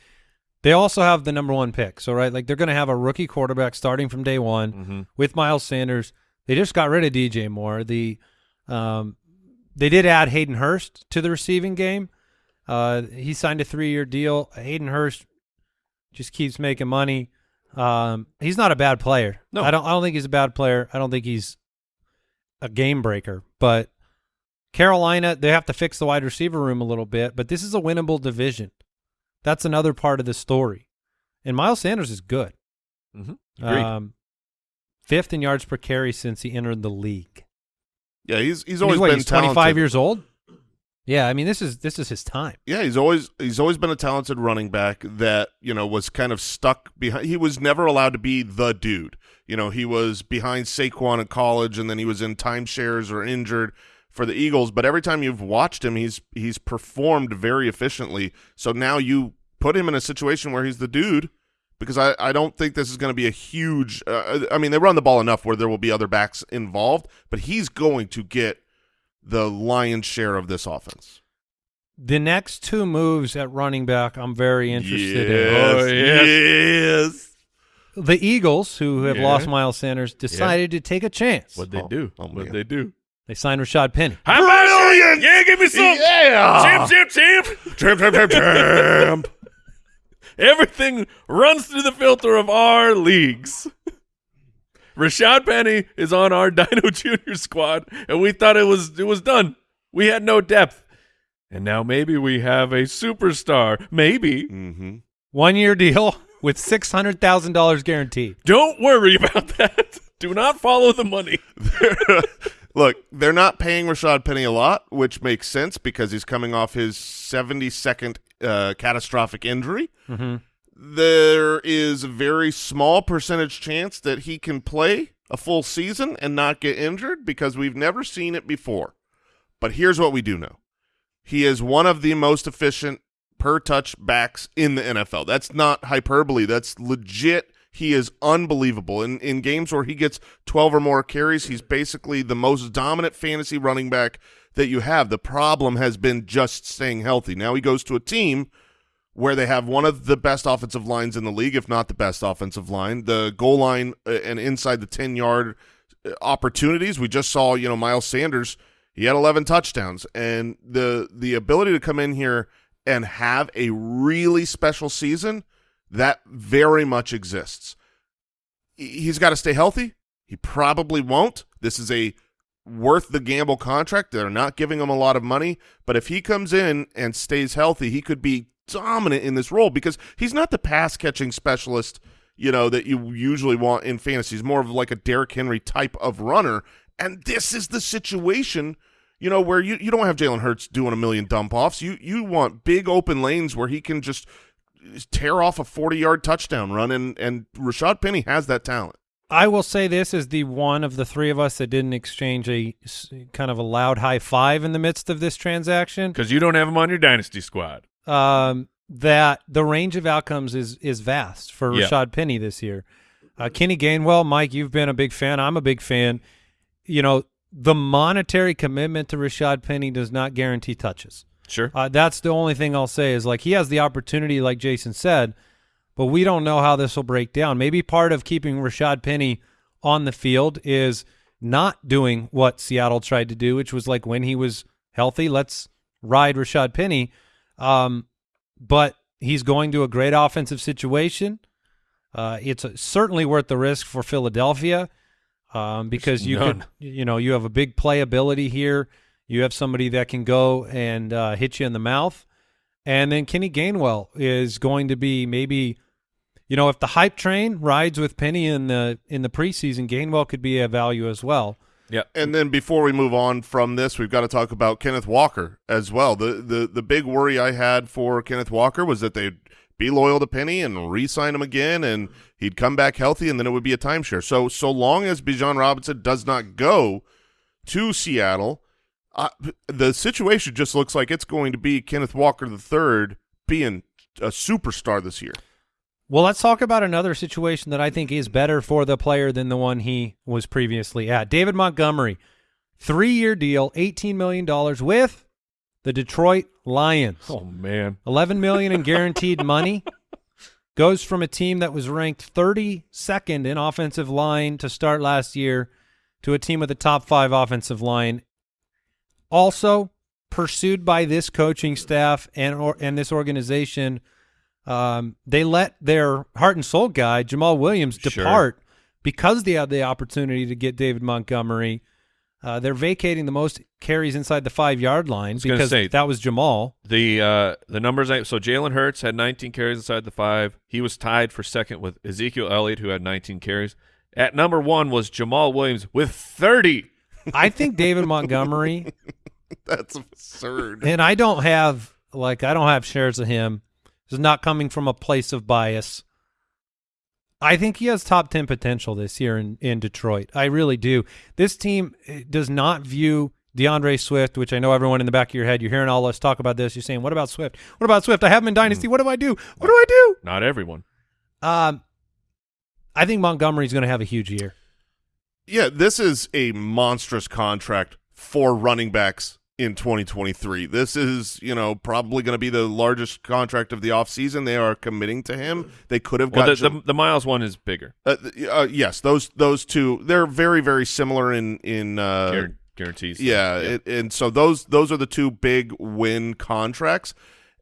They also have the number one pick, so right, like they're going to have a rookie quarterback starting from day one Mhm. with Miles Sanders. They just got rid of DJ Moore. The um, they did add Hayden Hurst to the receiving game. Uh, he signed a three-year deal. Hayden Hurst just keeps making money. Um, he's not a bad player. No. I don't. I don't think he's a bad player. I don't think he's a game breaker. But Carolina, they have to fix the wide receiver room a little bit. But this is a winnable division. That's another part of the story. And Miles Sanders is good. Mhm. Um, fifth in yards per carry since he entered the league. Yeah, he's he's always what, been he's 25 years old. Yeah, I mean this is this is his time. Yeah, he's always he's always been a talented running back that you know was kind of stuck behind. He was never allowed to be the dude. You know, he was behind Saquon in college, and then he was in timeshares or injured for the Eagles. But every time you've watched him, he's he's performed very efficiently. So now you put him in a situation where he's the dude. Because I, I don't think this is going to be a huge. Uh, I mean, they run the ball enough where there will be other backs involved, but he's going to get the lion's share of this offense. The next two moves at running back, I'm very interested Yes, Oh, yes. yes. in. The Eagles, who have Yeah. lost Miles Sanders, decided to take a chance. What'd they Oh, do? oh, What'd they do? They signed Rashad Penny. Brilliant! Yeah, give me some. Yeah. Champ, champ, champ. Champ, champ, champ, champ. Everything runs through the filter of our leagues. Rashad Penny is on our Dino Junior squad, and we thought it was it was done. We had no depth, and now maybe we have a superstar. Maybe. mm-hmm. One year deal with six hundred thousand dollars guaranteed. Don't worry about that. Do not follow the money. Look, they're not paying Rashad Penny a lot, which makes sense because he's coming off his 72nd uh, catastrophic injury. Mm-hmm. There is a very small percentage chance that he can play a full season and not get injured because we've never seen it before. But here's what we do know. He is one of the most efficient per touch backs in the NFL. That's not hyperbole. That's legit. He is unbelievable. In in games where he gets 12 or more carries, he's basically the most dominant fantasy running back that you have. The problem has been just staying healthy. Now he goes to a team where they have one of the best offensive lines in the league, if not the best offensive line. The goal line uh, and inside the 10-yard uh, opportunities. We just saw, you know, Miles Sanders, he had 11 touchdowns and the the ability to come in here and have a really special season, that very much exists. He's got to stay healthy. He probably won't. This is a worth the gamble contract. They're not giving him a lot of money, but if he comes in and stays healthy, he could be dominant in this role because he's not the pass catching specialist, you know, that you usually want in fantasy. He's more of like a Derrick Henry type of runner, and this is the situation, you know, where you, you don't have Jalen Hurts doing a million dump offs. You you want big open lanes where he can just tear off a 40 yard touchdown run and and Rashad Penny has that talent. I will say this is the one of the three of us that didn't exchange a kind of a loud high five in the midst of this transaction. Because you don't have him on your dynasty squad. Um, that the range of outcomes is is vast for. Rashad Penny this year. Uh, Kenny Gainwell, Mike, you've been a big fan. I'm a big fan. You know, the monetary commitment to Rashad Penny does not guarantee touches. Sure. Uh, that's the only thing I'll say is like he has the opportunity, like Jason said, but we don't know how this will break down. Maybe part of keeping Rashad Penny on the field is not doing what Seattle tried to do, which was like when he was healthy, let's ride Rashad Penny. Um, but he's going to a great offensive situation. Uh, it's uh certainly worth the risk for Philadelphia um, because you could, you know, you have a big playability here. You have somebody that can go and uh, hit you in the mouth, and then Kenny Gainwell is going to be maybe, you know, if the hype train rides with Penny in the in the preseason, Gainwell could be a value as well. Yeah. And then before we move on from this, we've got to talk about Kenneth Walker as well. The the the big worry I had for Kenneth Walker was that they'd be loyal to Penny and re-sign him again, and he'd come back healthy, and then it would be a timeshare. So so long as Bijan Robinson does not go to Seattle, uh, the situation just looks like it's going to be Kenneth Walker the third being a superstar this year. Well, let's talk about another situation that I think is better for the player than the one he was previously at. David Montgomery, three-year deal, $18 million with the Detroit Lions. Oh man, 11 million in guaranteed money. Goes from a team that was ranked 32nd in offensive line to start last year to a team with a top five offensive line. Also pursued by this coaching staff and or, and this organization – um, they let their heart and soul guy Jamaal Williams Sure. depart because they had the opportunity to get David Montgomery. Uh, they're vacating the most carries inside the five yard line because say- that was Jamaal. the uh, the numbers. I, so Jalen Hurts had 19 carries inside the five. He was tied for second with Ezekiel Elliott, who had 19 carries. At number one was Jamaal Williams with 30. I think David Montgomery, That's absurd. and I don't have like I don't have shares of him. This is not coming from a place of bias. I think he has top 10 potential this year in, in Detroit. I really do. This team eh, does not view D'Andre Swift, which I know everyone in the back of your head, you're hearing all us talk about this. You're saying, what about Swift? What about Swift? I have him in Dynasty. What do I do? What do I do? Not everyone. Um, I think Montgomery's going to have a huge year. Yeah, this is a monstrous contract for running backs in 2023. This is, you know, probably going to be the largest contract of the offseason. They are committing to him. They could have Well, got the, the, the Miles one is bigger. uh, uh, yes, those those two they're very very similar in in uh Guar- guarantees. yeah, It, and so those those are the two big win contracts.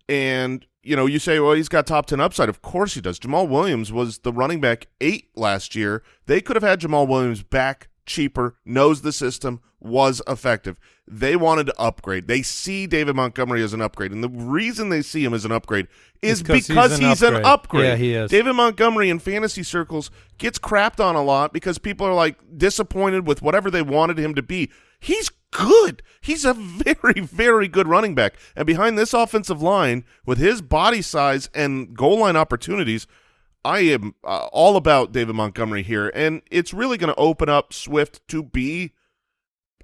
And you know, you say, well, he's got top ten upside. Of course he does. Jamaal Williams was the running back eight last year. They could have had Jamaal Williams back cheaper, knows the system, was effective. They wanted to upgrade. They see David Montgomery as an upgrade, and the reason they see him as an upgrade is It's 'cause he's because an he's an upgrade. upgrade. Yeah, he is. David Montgomery in fantasy circles gets crapped on a lot because people are like disappointed with whatever they wanted him to be. He's good. He's a very, very good running back. And behind this offensive line, with his body size and goal line opportunities, I am uh, all about David Montgomery here. And it's really going to open up Swift to be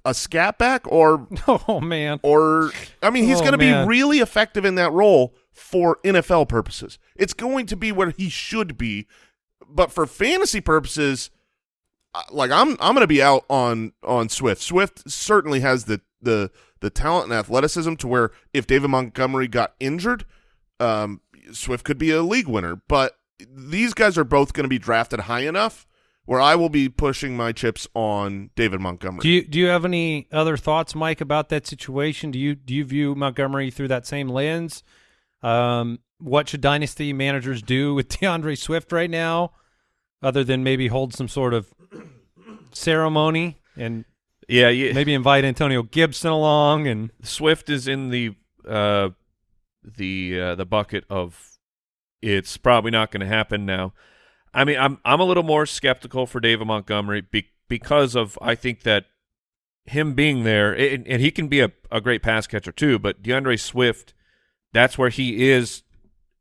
a scat back or Oh, man. or I mean he's Oh, going to be really effective in that role for NFL purposes. It's going to be where he should be, but for fantasy purposes, like I'm I'm going to be out on on Swift. Swift certainly has the the the talent and athleticism to where if David Montgomery got injured, um, Swift could be a league winner. But these guys are both going to be drafted high enough where I will be pushing my chips on David Montgomery. Do you do you have any other thoughts, Mike, about that situation? Do you do you view Montgomery through that same lens? Um, what should dynasty managers do with D'Andre Swift right now, other than maybe hold some sort of ceremony and Yeah, yeah. maybe invite Antonio Gibson along and Swift is in the uh, the uh, the bucket of it's probably not going to happen now. I mean, I'm I'm a little more skeptical for David Montgomery be, because of I think that him being there, and, and he can be a, a great pass catcher too. But D'Andre Swift, that's where he is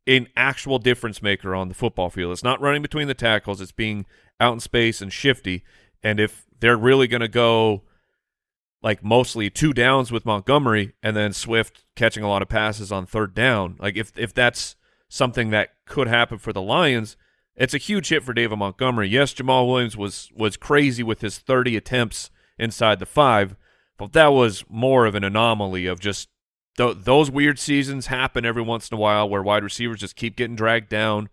an actual difference maker on the football field. It's not running between the tackles; it's being out in space and shifty. And if they're really going to go like mostly two downs with Montgomery and then Swift catching a lot of passes on third down. Like if if that's something that could happen for the Lions, it's a huge hit for David Montgomery. Yes, Jamaal Williams was was crazy with his 30 attempts inside the 5, but that was more of an anomaly of just th- those weird seasons happen every once in a while where wide receivers just keep getting dragged down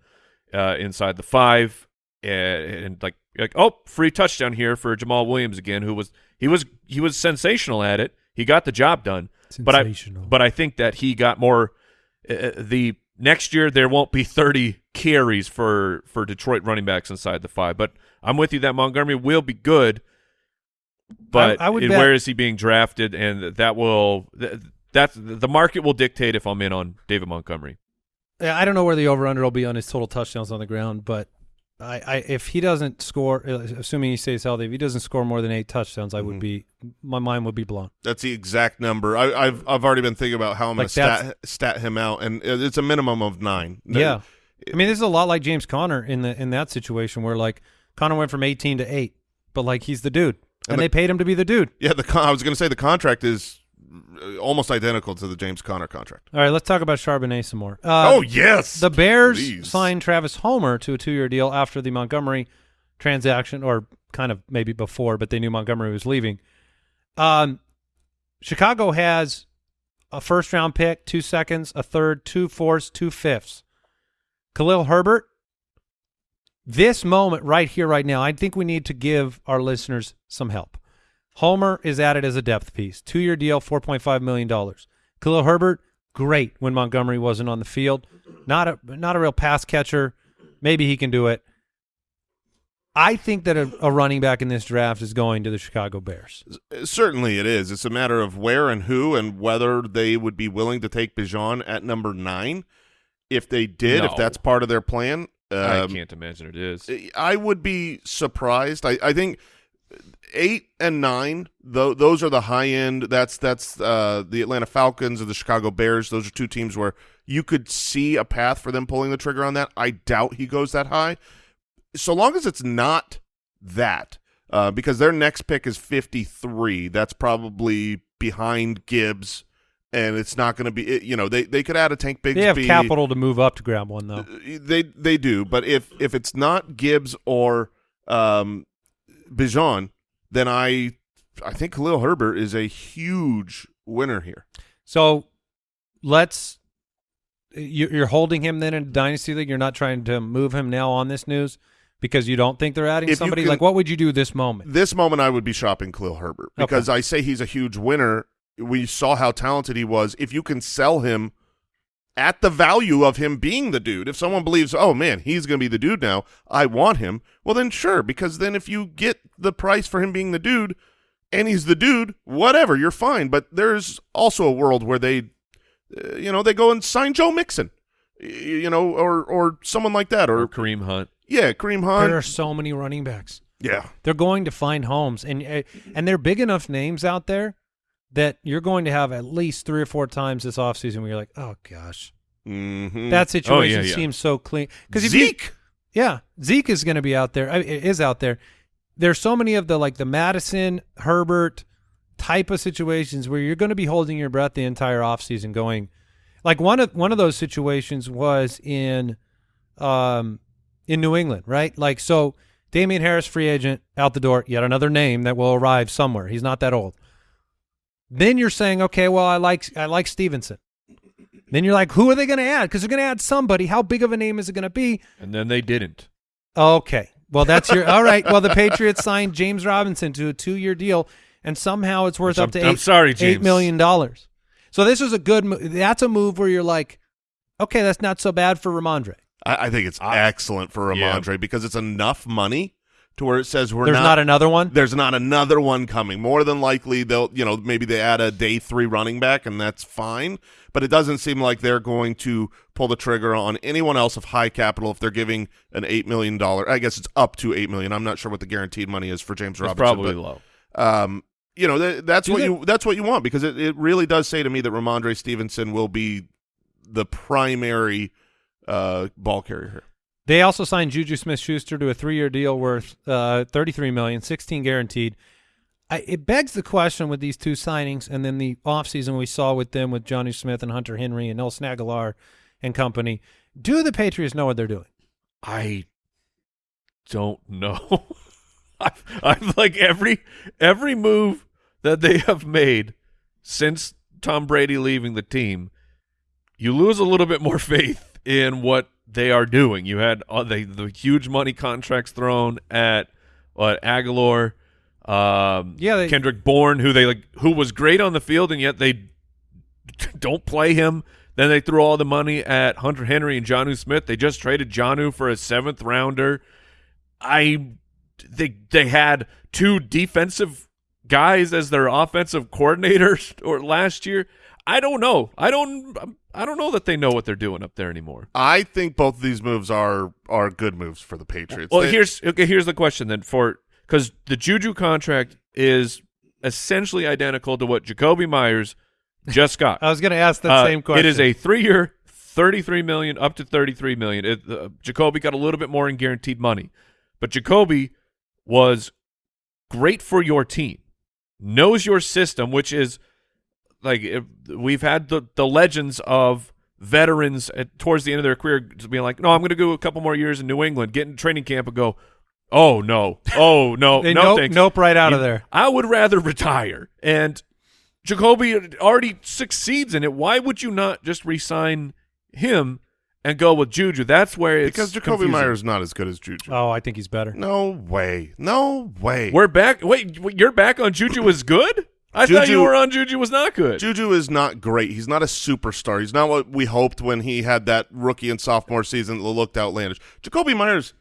uh, inside the 5 and, and like like oh, free touchdown here for Jamaal Williams again who was he was he was sensational at it. He got the job done. But I Sensational. but I think that he got more uh, the next year there won't be 30 carries for for Detroit running backs inside the 5. But I'm with you that Montgomery will be good. But I would and bet- where is he being drafted and that will th- that's the market will dictate if I'm in on David Montgomery. Yeah, I don't know where the over under will be on his total touchdowns on the ground, but I, I if he doesn't score, uh, assuming he stays healthy, if he doesn't score more than eight touchdowns, I would Mhm. be my mind would be blown. That's the exact number. I, I've I've already been thinking about how I'm Like going to stat stat him out, and it's a minimum of nine. Yeah. I mean, this is a lot like James Conner in the in that situation where like Conner went from 18 to 8, but like he's the dude. And, And the- they paid him to be the dude. Yeah, the I was going to say the contract is uh, almost identical to the James Conner contract. All right, let's talk about Charbonnet some more. Uh, oh yes, The Bears Please. signed Travis Homer to a two-year deal after the Montgomery transaction, or kind of maybe before, but they knew Montgomery was leaving. Um, Chicago has a first-round pick, two seconds, a third, two fourths, two fifths. Khalil Herbert. This moment right here, right now, I think we need to give our listeners some help. Homer is added as a depth piece. Two-year deal, $4.5 million. Khalil Herbert, great when Montgomery wasn't on the field. Not a not a real pass catcher. Maybe he can do it. I think that a, a running back in this draft is going to the Chicago Bears. Certainly it is. It's a matter of where and who and whether they would be willing to take Bijan at number nine. If they did, if that's part of their plan, I um, can't imagine it is. I would be surprised. I, I think eight and nine, tho- those are the high end. That's that's uh, the Atlanta Falcons and the Chicago Bears. Those are two teams where you could see a path for them pulling the trigger on that. I doubt he goes that high. So long as it's not that, uh, because their next pick is fifty three. That's probably behind Gibbs, and it's not going to be. it- You know, they they could add a Tank Bigsby. They have capital to move up to grab one though. They they do, but if if it's not Gibbs or um, Bijan, then I I think Khalil Herbert is a huge winner here. So let's you- you're holding him then in dynasty league. You're not trying to move him now on this news because you don't think they're adding If somebody. can- like, what would you do this moment? This moment, I would be shopping Khalil Herbert because I say he's a huge winner. We saw how talented he was. If you can sell him at the value of him being the dude, if someone believes, oh man, he's going to be the dude now, I want him. Well, then sure, because then if you get the price for him being the dude, and he's the dude, whatever, you're fine. But there's also a world where they, uh, you know, they go and sign Joe Mixon, you know, or or someone like that, or or Kareem Hunt. yeah, Kareem Hunt. There are so many running backs. yeah. They're going to find homes, and uh, and they're big enough names out there that you're going to have at least three or four times this offseason where you're like, oh gosh, Mm-hmm. that situation yeah. seems so clean. Because if you, Zeke. Yeah, Zeke is going to be out there. I- Is out there. There's so many of the like the Mattison Herbert type of situations where you're going to be holding your breath the entire offseason going like one of one of those situations was in um in New England, right? Like so Damien Harris free agent out the door, yet another name that will arrive somewhere. He's not that old. Then you're saying, okay, well, I like I like Stevenson. Then you're like, who are they going to add? Because they're going to add somebody. How big of a name is it going to be? And then they didn't. Okay. Well, that's your all right. Well, the Patriots signed James Robinson to a two-year deal, and somehow it's worth I'm- up to I'm sorry, James. million dollars. So this was a good. That's a move where you're like, okay, that's not so bad for Rhamondre. I, I think it's I- excellent for Yeah. Rhamondre because it's enough money to where it says we're There's not, not, another one. there's not another one coming. More than likely, they'll you know maybe they add a day three running back and that's fine. But it doesn't seem like they're going to pull the trigger on anyone else of high capital if they're giving an eight million dollar. I guess it's up to eight million. I'm not sure what the guaranteed money is for James It's Robinson. probably but, low. um, you know th- that's Do what they- you that's what you want because it, it really does say to me that Rhamondre Stevenson will be the primary uh, ball carrier here. They also signed Juju Smith-Schuster to a three-year deal worth uh, 33 million, 16 guaranteed. I, it begs the question with these two signings, and then the offseason we saw with them with Jonnu Smith and Hunter Henry and Nelson Agholor and company. Do the Patriots know what they're doing? I don't know. I've, I've like every every move that they have made since Tom Brady leaving the team, you lose a little bit more faith in what they are doing. You had uh, the the huge money contracts thrown at what Agholor, um, Yeah, they- Kendrick Bourne, who they like, who was great on the field, and yet they don't play him. Then they threw all the money at Hunter Henry and Jonnu Smith. They just traded Jonnu for a seventh rounder. I they they had two defensive guys as their offensive coordinators or last year. I don't know. I don't I don't know that they know what they're doing up there anymore. I think both of these moves are are good moves for the Patriots. Well, They- here's okay, here's the question then for cuz the Juju contract is essentially identical to what Jakobi Meyers just got. I was going to ask that Uh, same question. It is a three-year, 33 million up to 33 million. It, uh, Jakobi got a little bit more in guaranteed money, but Jakobi was great for your team. Knows your system, which is like if, we've had the the legends of veterans at, towards the end of their career being like, "No, I'm going to go a couple more years in New England, get in training camp and go, "Oh no. Oh no. No nope, thanks." nope right out You- of there. I would rather retire. And Jakobi already succeeds in it. Why would you not just re-sign him and go with Juju? That's where it's because Jakobi confusing. Meyers is not as good as Juju. Oh, I think he's better. No way. No way. We're back. Wait, wait, you're back on Juju is good? I thought you were on Juju was not good. Juju is not great. He's not a superstar. He's not what we hoped when he had that rookie and sophomore season that looked outlandish. Jakobi Meyers,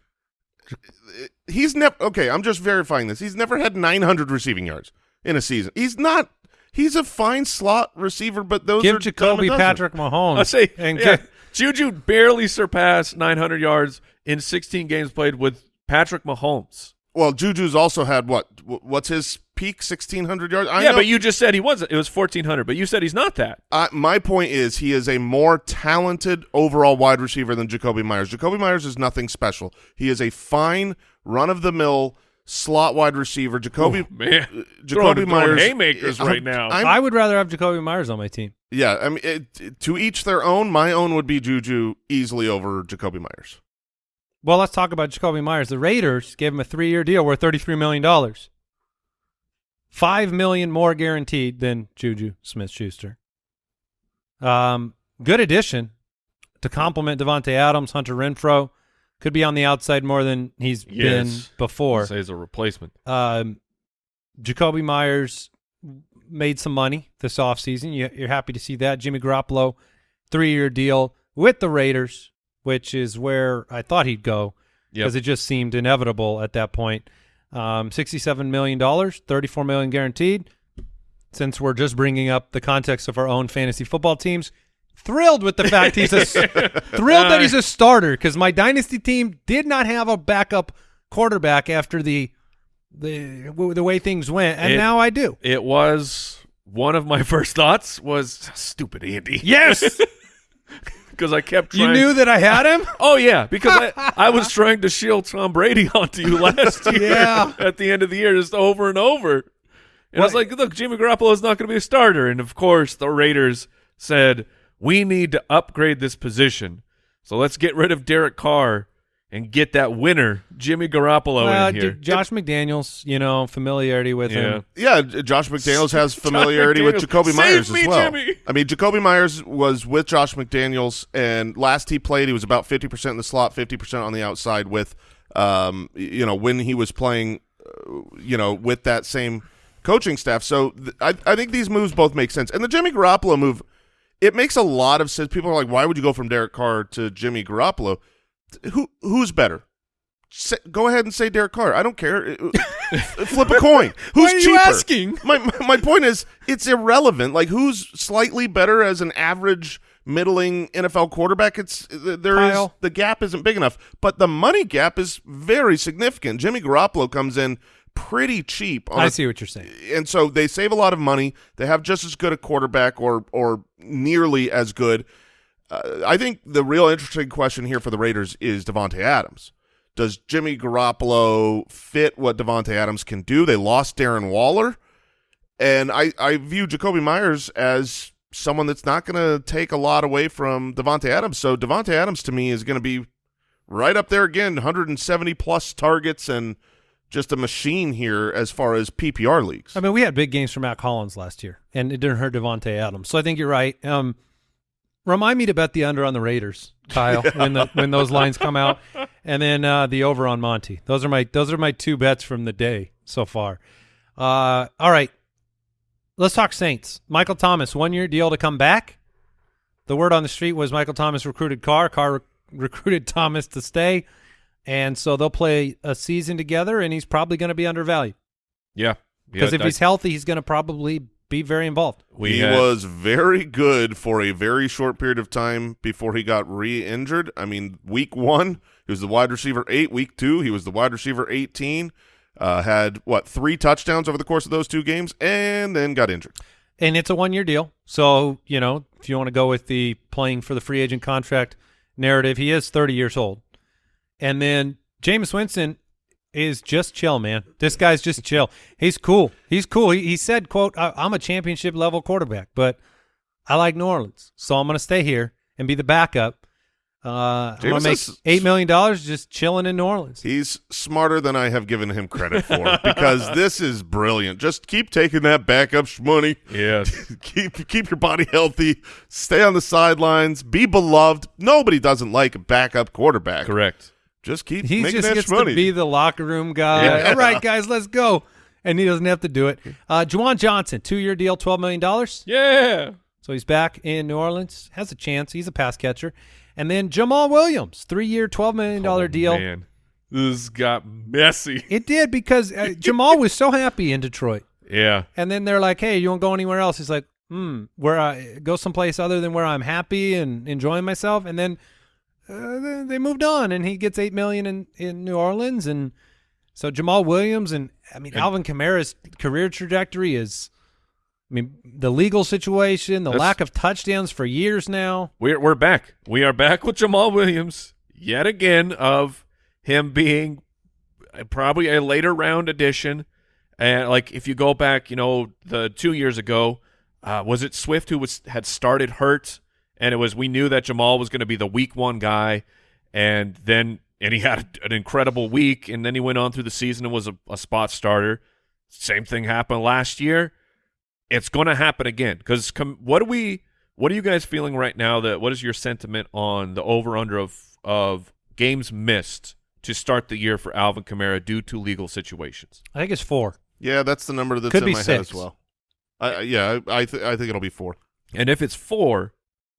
he's never okay. I'm just verifying this. He's never had 900 receiving yards in a season. He's not. He's a fine slot receiver, but those Give are Jakobi dime. Patrick Mahomes. I say, and yeah, get- Juju barely surpassed 900 yards in 16 games played with Patrick Mahomes. Well, Juju's also had what? What's his peak? 1600 yards. I yeah, know- but you just said he wasn't. It was 1400, but you said he's not that. Uh, my point is he is a more talented overall wide receiver than Jakobi Meyers. Jakobi Meyers is nothing special. He is a fine run-of-the-mill slot wide receiver. Jakobi Man, uh, throwing, Jakobi throwing Meyers haymakers I'm- right now. I'm- I would rather have Jakobi Meyers on my team. yeah, I mean it, to each their own. My own would be Juju easily over Jakobi Meyers. Well, let's talk about Jakobi Meyers. The Raiders gave him a three-year deal worth $33 million. 5 million more guaranteed than Juju Smith-Schuster. Um, good addition to complement Davante Adams, Hunter Renfrow. Could be on the outside more than he's been before. Say as a replacement. Um, Jakobi Meyers made some money this offseason. You, you're happy to see that. Jimmy Garoppolo, three-year deal with the Raiders, which is where I thought he'd go Yep. because it just seemed inevitable at that point. Um, $67 million, 34 million guaranteed. Since we're just bringing up the context of our own fantasy football teams, thrilled with the fact he's a thrilled that he's a starter because my dynasty team did not have a backup quarterback after the the the way things went, and It- now I do. It was one of my first thoughts was stupid Andy. Yes, because I kept you knew that I had him. Oh yeah, because I, I was trying to shield Tom Brady onto you last year. Yeah. at the end of the year, just over and over. And I was like, look, Jimmy Garoppolo is not going to be a starter. And of course, the Raiders said we need to upgrade this position, so let's get rid of Derek Carr and get that winner, Jimmy Garoppolo, Well, in here. d- Josh McDaniels, you know, familiarity with Yeah. him. Yeah, Josh McDaniels has familiarity with McDaniels. Jakobi Save Meyers me, as well. Jimmy. I mean, Jakobi Meyers was with Josh McDaniels, and last he played, he was about fifty percent in the slot, fifty percent on the outside. With, um, you know, when he was playing, uh, you know, with that same coaching staff. So th- I, I think these moves both make sense, and the Jimmy Garoppolo move, it makes a lot of sense. People are like, why would you go from Derek Carr to Jimmy Garoppolo? Who who's better? Say, go ahead and say Derek Carr. I don't care. Flip a coin. Who's are you cheaper? asking? My, my my point is, it's irrelevant. Like who's slightly better as an average middling NFL quarterback? It's there is Kyle. the gap isn't big enough, but the money gap is very significant. Jimmy Garoppolo comes in pretty cheap. On I see what you're saying. and so they save a lot of money. They have just as good a quarterback, or or nearly as good. Uh, I think the real interesting question here for the Raiders is Davante Adams. Does Jimmy Garoppolo fit what Davante Adams can do? They lost Darren Waller, and I I view Jakobi Meyers as someone that's not going to take a lot away from Davante Adams. So Davante Adams to me is going to be right up there again, 170 plus targets and just a machine here as far as PPR leagues. I mean, we had big games for Mack Hollins last year, and it didn't hurt Davante Adams. So I think you're right. Um, remind me to bet the under on the Raiders, Kyle, when the when those lines come out, and then uh, the over on Monty. Those are my those are my two bets from the day so far. Uh, all right, let's talk Saints. Michael Thomas, one year deal to come back. The word on the street was Michael Thomas recruited Carr. Carr rec- recruited Thomas to stay, and so they'll play a season together, and he's probably going to be undervalued yeah, because Yeah, if I- he's healthy, he's going to probably be very involved. we he had- was very good for a very short period of time before he got re-injured. I mean, week one, he was the wide receiver eight. Week two, he was the wide receiver 18. Uh, had, what, three touchdowns over the course of those two games, and then got injured. and it's a one year deal. So you know, if you want to go with the playing for the free agent contract narrative, he is 30 years old, and then Jameis Winston is just chill, man. This guy's just chill. He's cool. He's cool. He, he said, "quote I'm a championship level quarterback, but I like New Orleans, so I'm going to stay here and be the backup." Uh, I'm gonna make eight million dollars just chilling in New Orleans. He's smarter than I have given him credit for because this is brilliant. Just keep taking that backup money. Yeah. keep keep your body healthy. Stay on the sidelines. Be beloved. Nobody doesn't like a backup quarterback. Correct. Just keep He making just that gets sh- money. to be the locker room guy. Yeah. All right, guys, let's go. And he doesn't have to do it. Uh, Juwan Johnson, two-year deal, $12 million. Yeah. So he's back in New Orleans. Has a chance. He's a pass catcher. And then Jamaal Williams, three-year, twelve million dollar deal. Man, this got messy. It did because uh, Jamaal was so happy in Detroit. Yeah. And then they're like, hey, you won't go anywhere else? He's like, hmm, where I go someplace other than where I'm happy and enjoying myself. And then uh, they- moved on, and he gets eight million in in New Orleans, and so Jamaal Williams and I mean Alvin Kamara's career trajectory is, I mean the legal situation, the lack of touchdowns for years now. We're we're back. We are back with Jamaal Williams yet again of him being probably a later round addition. And like if you go back, you know, the two years ago, uh, was it Swift who was had started hurt, and it was we knew that Jamaal was going to be the week one guy, and then and he had an incredible week, and then he went on through the season and was a, a spot starter. Same thing happened last year. It's going to happen again because com- what do we? What are you guys feeling right now? That what is your sentiment on the over under of of games missed to start the year for Alvin Kamara due to legal situations? I think it's four. yeah, that's the number that's Could in be my head as well. I, I- yeah, I I, th- I think it'll be four. And if it's four,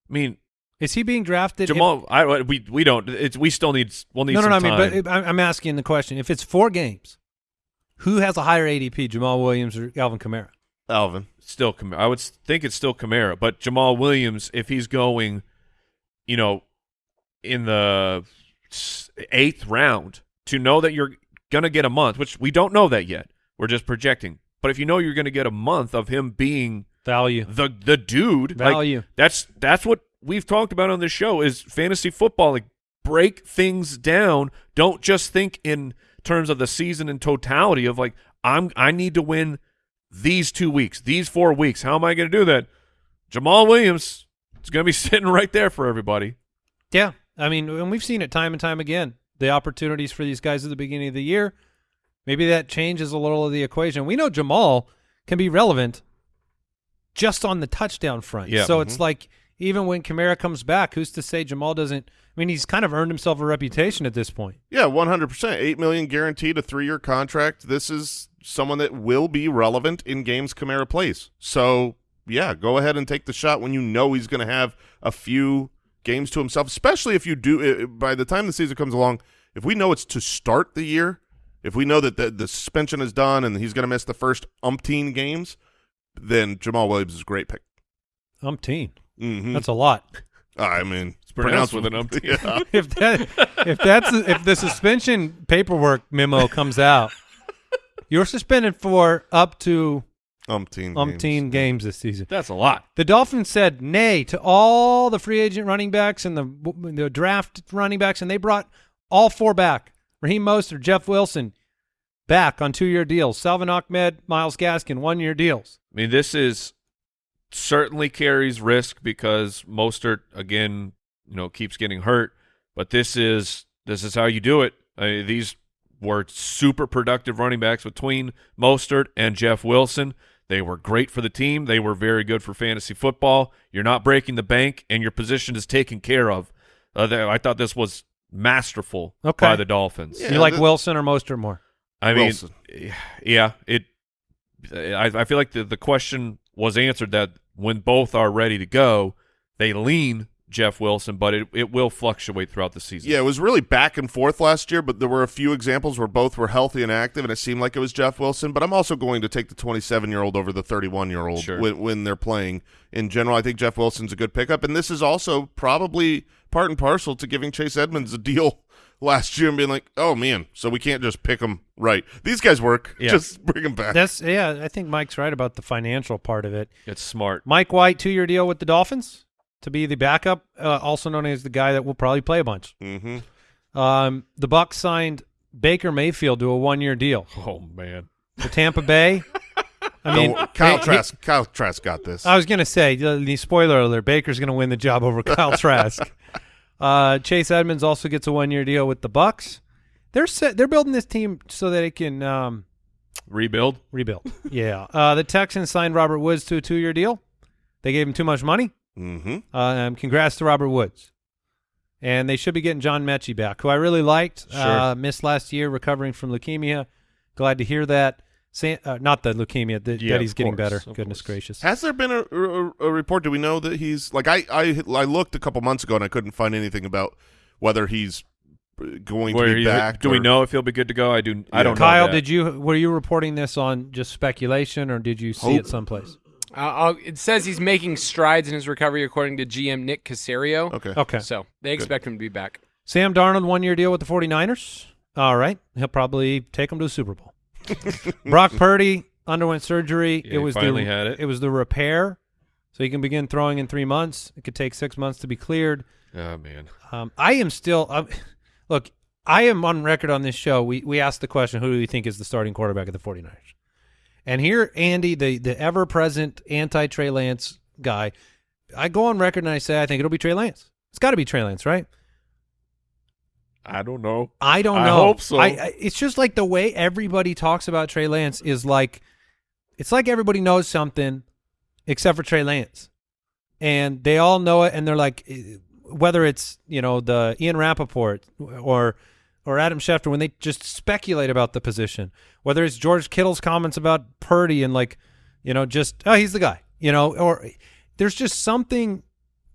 I mean Is he being drafted? if- Jamaal, I we we don't. It's we still need we'll need no, no, some no. I time. mean, but I'm I'm asking the question: if it's four games, who has a higher ADP, Jamaal Williams or Alvin Kamara? Alvin. still Kamara. I would think it's still Kamara, but Jamaal Williams, if he's going, you know, in the eighth round, to know that you're gonna get a month, which we don't know that yet, we're just projecting. But if you know you're gonna get a month of him being Value. the the dude, like, Value. that's that's what we've talked about on this show is fantasy football. Like break things down. Don't just think in terms of the season in totality of like I'm I need to win these two weeks, these four weeks. How am I going to do that? Jamaal Williams is going to be sitting right there for everybody. Yeah, I mean, and we've seen it time and time again. The opportunities for these guys at the beginning of the year, maybe that changes a little of the equation. We know Jamaal can be relevant just on the touchdown front. Yeah. So it's like even when Kamara comes back, who's to say Jamaal doesn't? I mean, he's kind of earned himself a reputation at this point. Yeah, one hundred percent. Eight million guaranteed, a three year contract. This is someone that will be relevant in games Kamara plays. So yeah, go ahead and take the shot when you know he's going to have a few games to himself. Especially if you do. uh, By the time the season comes along, if we know it's to start the year, if we know that the, the suspension is done and he's going to miss the first umpteen games, then Jamaal Williams is a great pick. Umpteen. Mm-hmm. That's a lot. I mean, It's pronounced with an umpteen. Yeah. if that if that's if the suspension paperwork memo comes out, you're suspended for up to umpteen. umpteen games. games this season. That's a lot. The Dolphins said nay to all the free agent running backs and the the draft running backs, and they brought all four back: Raheem Mostert, Jeff Wilson, back on two-year deals. Salvon Ahmed, Myles Gaskin, one-year deals. I mean, this is certainly carries risk because Mostert again, you know, keeps getting hurt. But this is this is how you do it. I mean, these were super productive running backs between Mostert and Jeff Wilson. They were great for the team. They were very good for fantasy football. You're not breaking the bank, and your position is taken care of. Uh, they- I thought this was masterful Okay. by the Dolphins. Yeah, you like the- Wilson or Mostert more? I mean, Wilson. yeah, it. I, I feel like the the question was answered that when both are ready to go, they lean Jeff Wilson, but it it will fluctuate throughout the season. Yeah, it was really back and forth last year, but there were a few examples where both were healthy and active, and it seemed like it was Jeff Wilson. But I'm also going to take the 27 year old over the 31 year old Sure. when, when they're playing. In general, I think Jeff Wilson's a good pickup, and this is also probably part and parcel to giving Chase Edmonds a deal last year and being like, "Oh man, so we can't just pick them right. These guys work. Yeah. Just bring them back." That's yeah. I think Mike's right about the financial part of it. It's smart. Mike White, two-year deal with the Dolphins to be the backup, uh, also known as the guy that will probably play a bunch. mm-hmm. Um, the Bucks signed Baker Mayfield to a one-year deal. Oh man. to Tampa Bay. I mean, Kyle hey, Trask. Kyle Trask got this. I was going to say, the, the spoiler alert: Baker's going to win the job over Kyle Trask. Uh, Chase Edmonds also gets a one-year deal with the Bucks. They're set, they're building this team so that it can um, Rebuild. rebuild. yeah. Uh, the Texans signed Robert Woods to a two-year deal. They gave him too much money. mm-hmm. Um, congrats to Robert Woods. And they should be getting John Metchie back, who I really liked. Sure. Uh, missed last year, recovering from leukemia. Glad to hear that. San, uh, not the leukemia, that, Yeah, that he's getting course, better. Goodness course. gracious. Has there been a, a, a report? Do we know that he's like I, I I looked a couple months ago and I couldn't find anything about whether he's going Where to be he- back. do we know if he'll be good to go? I do. I Yeah. don't Kyle, know. that. did you were you reporting this on just speculation, or did you see Hope. it someplace? Uh, I'll- it says he's making strides in his recovery, according to GM Nick Caserio. Okay. Okay. So they expect him to be back. Sam Darnold, one year deal with the 49ers. All right. He'll probably take them to the Super Bowl. Brock Purdy underwent surgery. Yeah, it was finally the, had it. It was the repair. So he can begin throwing in three months. It could take six months to be cleared. Oh man. Um, I am still um, look. I am on record on this show. We we asked the question, who do you think is the starting quarterback of the 49ers? And here, Andy, the the ever present anti Trey Lance guy, I go on record and I say I think it'll be Trey Lance. It's got to be Trey Lance, right? I don't know. I don't know. I hope so. I, I, it's just like the way everybody talks about Trey Lance is like, it's like everybody knows something except for Trey Lance, and they all know it, and they're like, eh, whether it's you know the Ian Rapoport or or Adam Schefter when they just speculate about the position, whether it's George Kittle's comments about Purdy and like, you know, just oh he's the guy, you know, or there's just something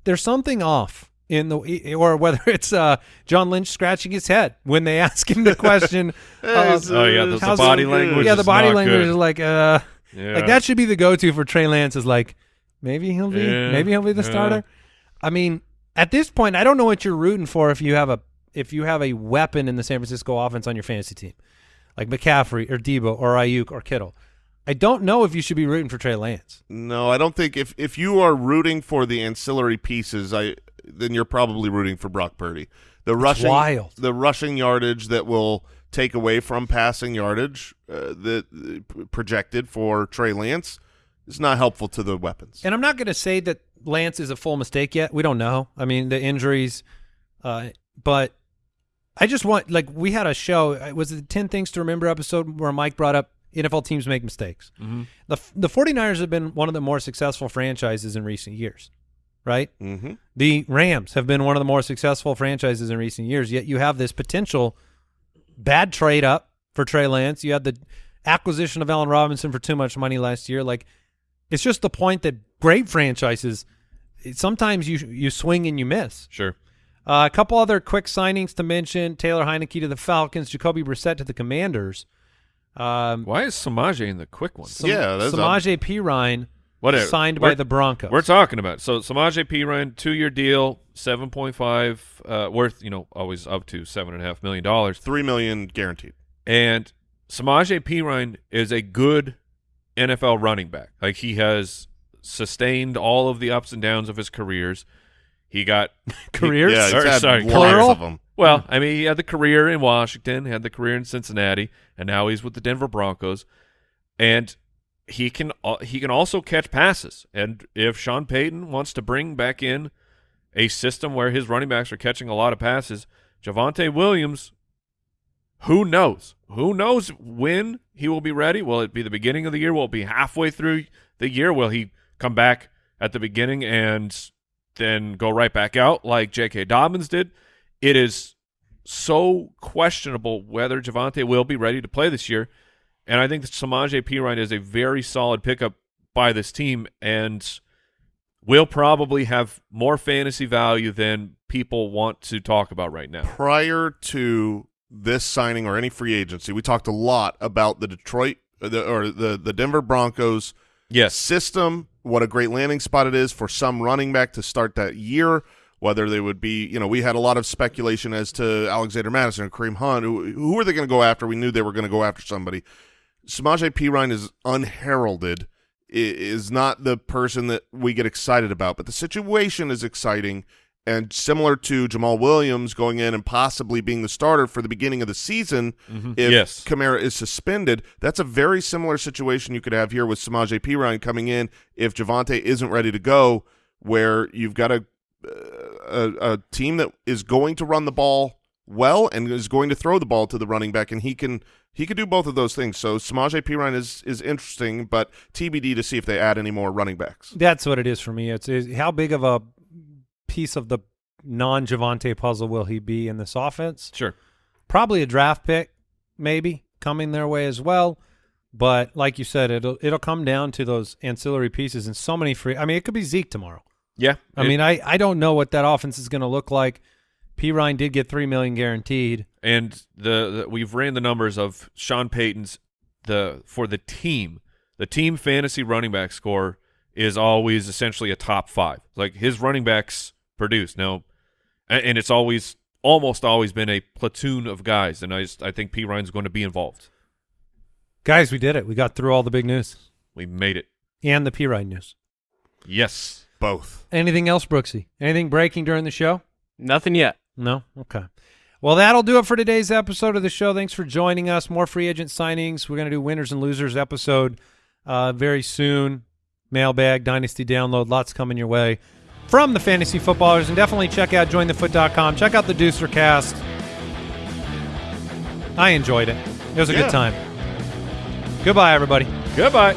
there's something off in the or whether it's uh, John Lynch scratching his head when they ask him the question. uh, Oh yeah, the, the body it- language. yeah, the is body not language good. is like uh, Yeah. like that should be the go-to for Trey Lance. Is like maybe he'll be Yeah, maybe he'll be the yeah. starter. I mean, at this point, I don't know what you're rooting for if you have a if you have a weapon in the San Francisco offense on your fantasy team, like McCaffrey or Debo or Aiyuk or Kittle. I don't know if you should be rooting for Trey Lance. No, I don't think if if you are rooting for the ancillary pieces, I then you're probably rooting for Brock Purdy. The rushing wild. the rushing yardage that will take away from passing yardage uh, that uh, projected for Trey Lance is not helpful to the weapons. And I'm not going to say that Lance is a full mistake yet. We don't know. I mean, the injuries, uh, but I just want like we had a show. It was the 10 things to remember episode where Mike brought up NFL teams make mistakes. The the 49ers have been one of the more successful franchises in recent years, right? mm-hmm. The Rams have been one of the more successful franchises in recent years. Yet you have this potential bad trade up for Trey Lance. You had the acquisition of Allen Robinson for too much money last year. Like it's just the point that great franchises sometimes you you swing and you miss. Sure. Uh, a couple other quick signings to mention: Taylor Heinicke to the Falcons, Jacoby Brissett to the Commanders. Um, Why is Samaje in the quick one? Yeah, Samaje P. Ryan Whatever. signed by We're- the Broncos. We're talking about so Samaje Perine two year deal, seven point five uh, worth you know always up to seven and a half million dollars, Three million guaranteed. and Samaje Perine is a good NFL running back. Like he has sustained all of the ups and downs of his careers. He got Careers? Yeah, he's Or- had sorry, Plural? of them. Well, I mean, he had the career in Washington, had the career in Cincinnati, and now he's with the Denver Broncos. And he can uh, he can also catch passes. And if Sean Payton wants to bring back in a system where his running backs are catching a lot of passes, Javonte Williams, who knows? Who knows when he will be ready? Will it be the beginning of the year? Will it be halfway through the year? Will he come back at the beginning and then go right back out like J.K. Dobbins did? It is so questionable whether Javante will be ready to play this year. And I think that Samaje Perine is a very solid pickup by this team and will probably have more fantasy value than people want to talk about right now. prior to this signing or any free agency, we talked a lot about the Detroit uh, the, or the the Denver Broncos Yes. system, what a great landing spot it is for some running back to start that year, whether they would be, you know, we had a lot of speculation as to Alexander Mattison and Kareem Hunt. Who, who are they going to go after? We knew they were going to go after somebody. Samaje Perine is unheralded, is not the person that we get excited about, but the situation is exciting. And similar to Jamaal Williams going in and possibly being the starter for the beginning of the season, mm-hmm. if Yes. Kamara is suspended, that's a very similar situation you could have here with Samaje Perine coming in if Javonte isn't ready to go, where you've got a, uh, a a team that is going to run the ball well and is going to throw the ball to the running back, and he can he can do both of those things. So Samaje Perine is is interesting, but TBD to see if they add any more running backs. That's what it is for me. It's, is how big of a piece of the non Javonte puzzle will he be in this offense? Sure. Probably a draft pick, maybe coming their way as well. But like you said, it'll it'll come down to those ancillary pieces and so many free. I mean, it could be Zeke tomorrow. Yeah. I It- mean, I I don't know what that offense is going to look like. Perine did get three million guaranteed. and the, the we've ran the numbers of Sean Payton's the for the team. The team fantasy running back score is always essentially a top five. Like his running backs produce now, and, and it's always almost always been a platoon of guys. And I just I think Perine's going to be involved. Guys, we did it. We got through all the big news We made it. and the Perine news. Yes. Both. Anything else, Brooksy? Anything breaking during the show? Nothing yet. No? Okay. Well, that'll do it for today's episode of the show. Thanks for joining us. More free agent signings. We're going to do winners and losers episode uh, very soon. Mailbag, Dynasty download, lots coming your way from the fantasy footballers. And definitely check out jointhefoot.com. Check out the Deucer cast. I enjoyed it. It was a Yeah. good time. Goodbye, everybody. Goodbye.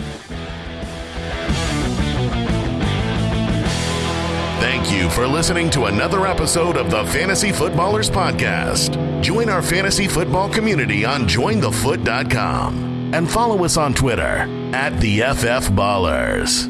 Thank you for listening to another episode of the Fantasy Footballers Podcast. Join our fantasy football community on jointhefoot.com and follow us on Twitter at the FF Ballers.